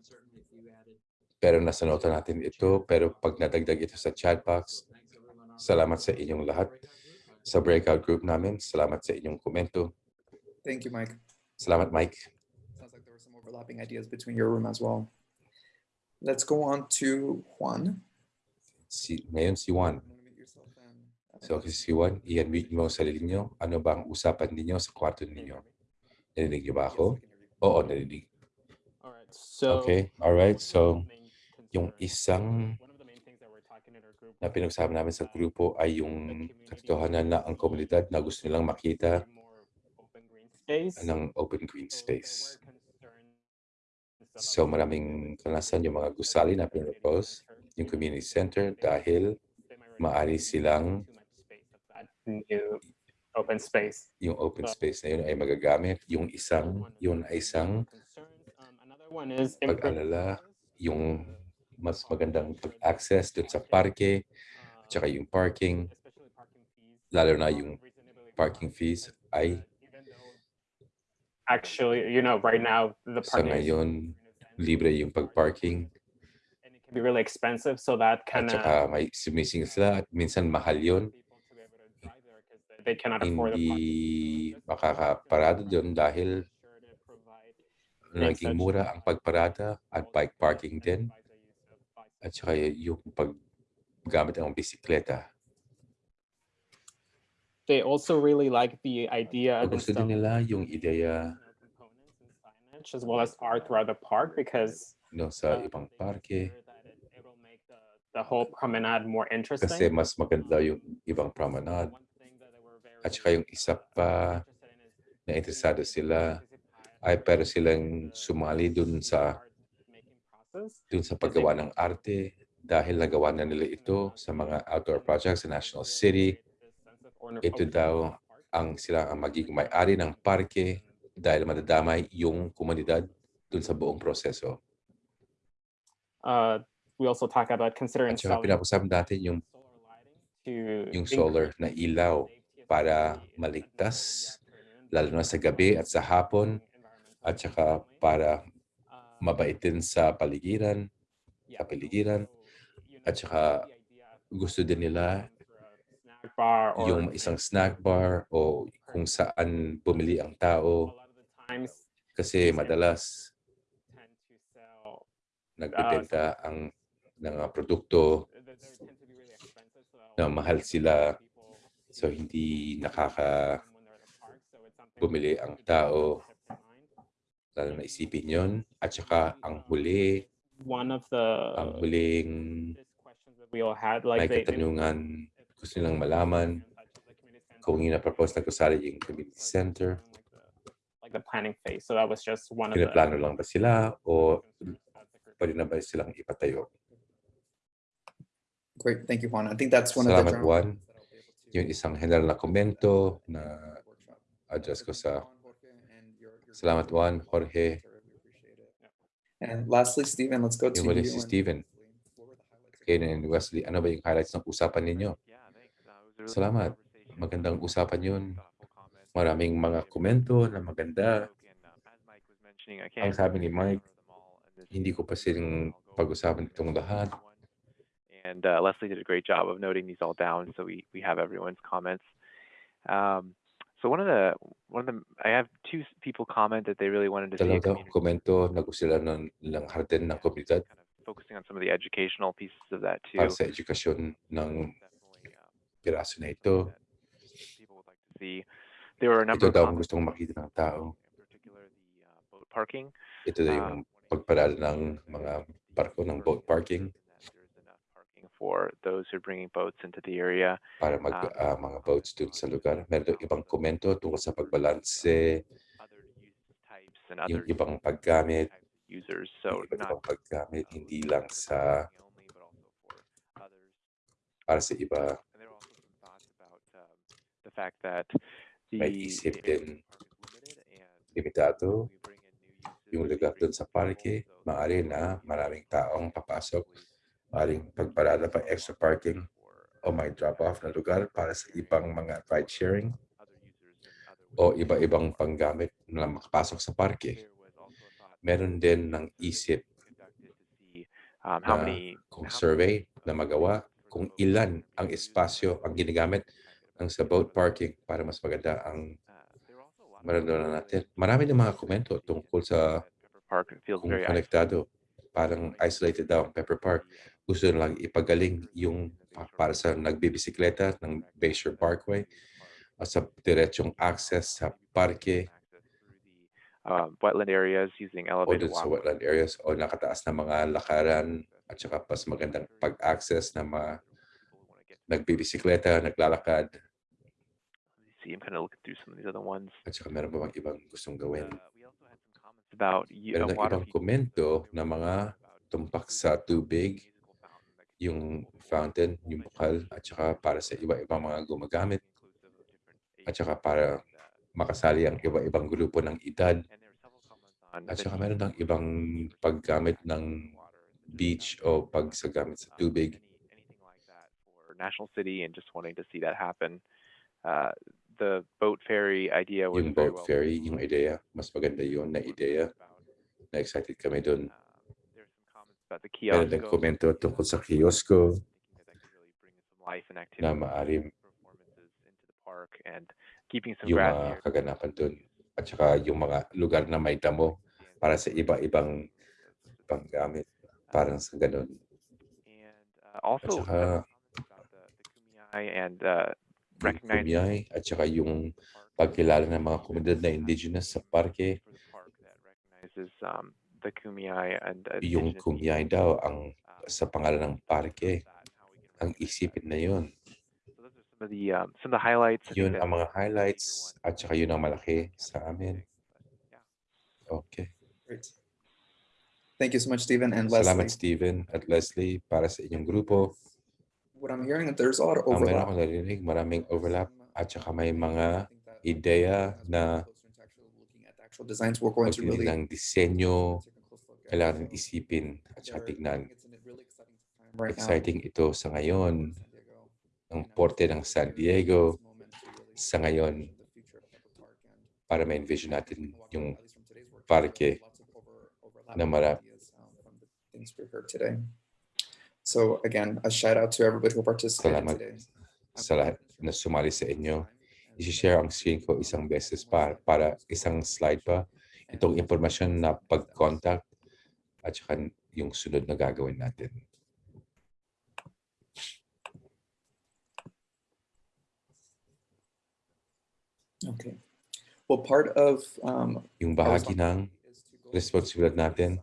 Pero nasa nota natin ito. Pero pag nadagdag ito sa chat box, salamat sa inyong lahat. Sa breakout group namin, salamat sa inyong komento. Thank you, Mike. Salamat, Mike. Sounds like there were some overlapping ideas between your room as well. Let's go on to Juan. Si, ngayon si Juan. So kasi si Juan, i-unmute mo ang sarili niyo. Ano ba ang usapan ninyo sa kwarto ninyo? Narinig niyo ba ako? Oo, narinig. So, Okay, alright. So, yung isang na pinagsasabi namin sa grupo ay yung katotohanan na ang komunidad na gusto nilang makita ng open green space. So maraming kanasan yung mga gusali na pinapose, yung community center dahil maari silang open space. yung open space na yun ay magagamit. Yung isang, yun ay isang improve pag-alala, yung mas magandang access dun sa parke, at saka yung parking, lalo na yung parking fees. Ay. Actually, you know, right now the sa parking is- ngayon libre yung pag-parking. Can be really expensive, so that at kind saka may sumising sila at minsan mahal yun. they cannot afford Hindi makakaparado doon dahil naging mura ang pagparada at bike parking din. At saka yung paggamit ng bisikleta. They also really like the idea of Gusto din nila yung ideya as well as art throughout the park because no, sa ibang parke the whole promenade more kasi interesting. mas maganda yung ibang promenade. At saka yung isa pa na interesado sila ay pero silang sumali dun sa dun sa paggawa ng arte dahil nagawa na nila ito sa mga outdoor projects sa National City. Ito daw ang sila ang magiging may-ari ng parke dahil madadamay yung komunidad dun sa buong proseso. Uh, we also talk about considering At saka pinapag-usapan natin yung yung solar na ilaw para maligtas lalo na sa gabi at sa hapon at saka para mabait din sa paligiran sa paligiran at saka gusto din nila yung isang snack bar. o kung saan bumili ang tao. Kasi madalas nagbebenta ang ng mga produkto na mahal sila. so hindi nakaka bumili ang tao lalo na isipin yon at saka ang huli one of the ang huling we all had may like they, katanungan gusto nilang malaman kung yung na-propose na kusali yung community center like the planning phase. So that was just one of the pinaplano lang ba sila o pwede na ba silang ipatayo Great, thank you, Juan. I think that's one of the. Salamat, Juan. Yung isang general na komento na address ko sa Salamat, Juan, Jorge. And lastly, Stephen, let's go to you. si and- Steven. Kane and Wesley, ano ba yung highlights ng usapan ninyo? Salamat. Magandang usapan yun. Maraming mga komento na maganda. I Ang sabi ni Mike, hindi ko pa silang pag-usapan itong lahat. And uh, Leslie did a great job of noting these all down, so we we have everyone's comments. Um, so one of the one of the I have two people comment that they really wanted to see a Dalawa daw community komento na gusto sila ng, ng harden ng komunidad focusing on some of the educational pieces of that too. para sa edukasyon ng piraso na ito. See, there were a number Ito of daw ang gustong makita ng tao. about uh, parking. Ito daw uh, yung pagparada ng mga barko ng boat parking for those who are bringing boats into the area. para mag Um, ah, mga boats dun sa lugar. Meron ibang komento tungkol sa pagbalanse, yung ibang paggamit, users. So yung ibang paggamit, hindi lang sa para sa iba. the fact that May the isip din limitado yung lugar doon sa parke. Maaari na maraming taong papasok. Maaring pagparada pa extra parking o may drop-off na lugar para sa ibang mga ride sharing o iba-ibang panggamit na makapasok sa parke. Meron din ng isip um, na kung survey na magawa kung ilan ang espasyo ang ginagamit ng sa boat parking para mas maganda ang maramdaman natin. Marami ng mga komento tungkol sa kung konektado. Parang isolated daw ang Pepper Park. Gusto nilang ipagaling yung pa- para sa nagbibisikleta ng Bayshore Parkway at sa diretsong access sa parke. Um, wetland areas using o elevated dun sa wetland areas o nakataas na mga lakaran at saka pas magandang pag-access ng mga nagbibisikleta, naglalakad. See, I'm kind of looking through some of these other ones. At saka meron pa bang ibang gustong gawin. about y- uh, Meron ng water ibang komento na mga tumpak sa tubig, yung fountain, yung bukal, at saka para sa iba-ibang mga gumagamit, at saka para makasali ang iba-ibang grupo ng edad. At saka meron ng ibang paggamit ng beach o pagsagamit sa tubig. National City and just wanting to see that happen. Uh, the boat ferry idea was Yung boat ferry, yung ideya, mas maganda yun na ideya. Na excited kami dun. Meron kiosk din komento tungkol sa kiosko and na maaari park and keeping some yung mga kaganapan dun. At saka yung mga lugar na may damo para sa iba-ibang panggamit. Parang sa ganun. Uh, also, At saka and uh, yung recognize kumyay at saka yung pagkilala ng mga komunidad na indigenous sa parke. Um, the Kumeyaay and uh, Yung kumyay daw ang sa pangalan ng parke. Ang isipin na yun. some of the um, some of the highlights. Yun ang mga highlights at saka yun ang malaki sa amin. Okay. Great. Thank you so much, Stephen and Salamat Leslie. Steven at Leslie para sa inyong grupo. What I'm hearing that there's a lot of Ang meron overlap. narinig, maraming overlap at saka may mga ideya na Actual designs we're going to really ng disenyo, kailangan isipin at saka tignan. Exciting ito sa ngayon. Ang porte ng San Diego sa ngayon para ma-envision natin yung parke na marap. today. So again, a shout out to everybody who participated Salamat today. sa lahat na sumali sa inyo. I-share ang screen ko isang beses pa para isang slide pa. Itong impormasyon na pag-contact at saka yung sunod na gagawin natin. Okay. Well, part of um, Yung bahagi ng responsibilidad natin,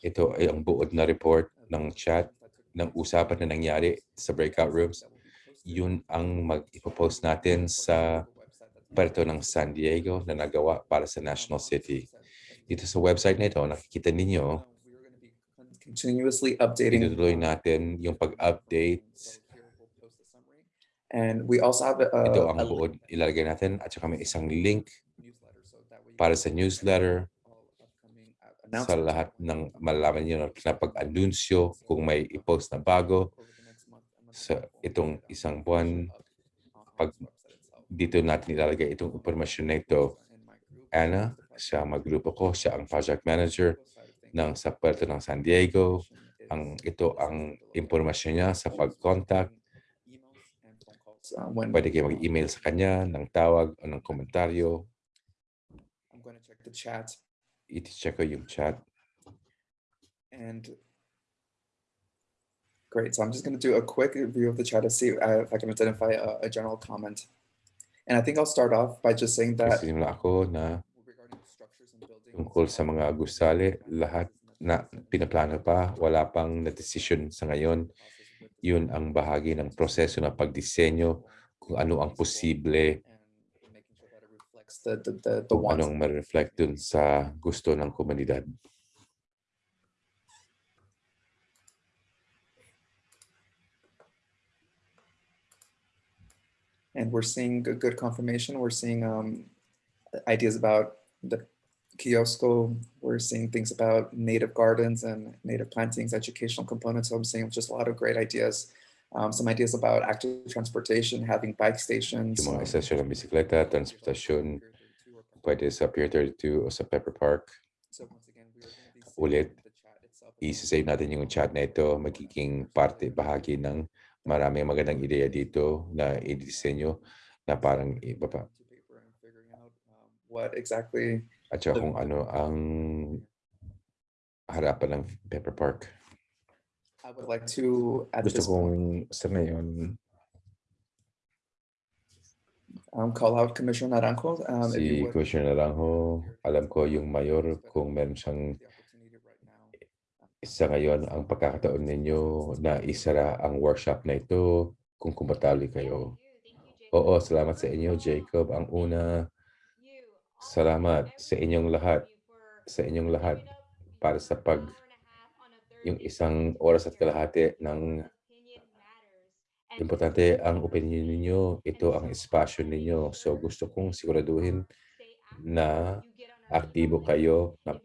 ito ay ang buod na report ng chat ng usapan na nangyari sa breakout rooms. Yun ang mag-ipopost natin sa Puerto ng San Diego na nagawa para sa National City. Dito sa website na ito, nakikita ninyo, continuously updating itutuloy natin yung pag-update. and we also have a, Ito ang a buod ilalagay natin at saka may isang link para sa newsletter sa lahat ng malalaman nyo na pag-anunsyo kung may i-post na bago sa itong isang buwan pag dito natin ilalagay itong impormasyon na ito. Anna, siya ang magrupo ko, siya ang project manager ng sa Puerto ng San Diego. Ang ito ang impormasyon niya sa pag-contact. Pwede kayo mag-email sa kanya ng tawag o ng komentaryo. I'm going to check the chat I-check ko yung chat. and great. So I'm just going to do a quick review of the chat to see uh, if I can identify a, a general comment. And I think I'll start off by just saying that ako na tungkol sa mga gusali, lahat na pinaplano pa, wala pang na-decision sa ngayon. Yun ang bahagi ng proseso ng pagdisenyo kung ano ang posible, the, the, the, the kung anong ma-reflect dun sa gusto ng komunidad. and we're seeing good, good confirmation. We're seeing um, ideas about the kiosco. We're seeing things about native gardens and native plantings, educational components. So I'm seeing just a lot of great ideas. Um, some ideas about active transportation, having bike stations. Um, estasyon ng bisikleta, transportasyon, pwede sa Pier 32 o sa Pepper Park. So once again, we are going to be Ulit, the chat itself. i-save natin yung chat na ito, magiging parte, bahagi ng maraming magandang ideya dito na i-disenyo na parang iba pa. paper and figuring out um, what exactly At saka kung ano ang harapan ng Pepper Park. I would like to at Gusto this point kong sa ngayon um, call out Commissioner Naranjo. Um, if you si would, Commissioner Naranjo, alam ko yung mayor kung meron siyang now. isa ngayon ang pagkakataon ninyo na isara ang workshop na ito kung komportable kayo. Oo, salamat sa inyo, Jacob. Ang una, salamat sa inyong lahat, sa inyong lahat para sa pag yung isang oras at kalahati ng importante ang opinion ninyo. Ito ang espasyo ninyo. So gusto kong siguraduhin na aktibo kayo, na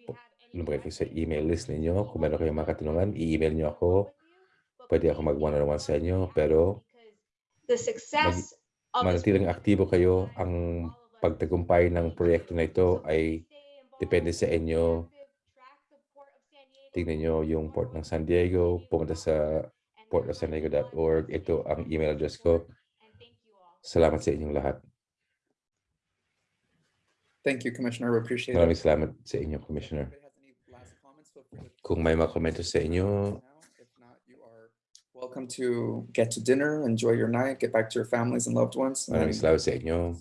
lumagay kayo sa email list ninyo. Kung meron kayong mga katanungan, i-email nyo ako. Pwede ako mag one-on-one sa inyo. Pero The success manatiling aktibo kayo. Ang pagtagumpay ng proyekto na ito ay depende sa inyo. Tingnan nyo yung port ng San Diego. Pumunta sa portofsandiego.org. Ito ang email address ko. Salamat sa inyong lahat. Thank you, Commissioner. We appreciate Maraming it. salamat sa inyo, Commissioner. Kung may mga komento sa inyo, welcome to get to dinner, enjoy your night, get back to your families and loved ones. maraming salamat sa inyo.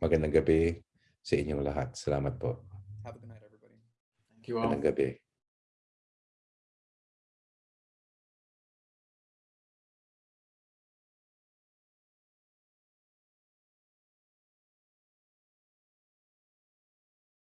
Magandang gabi sa inyong lahat. Salamat po. Have a good night, everybody. Thank you all. Magandang gabi.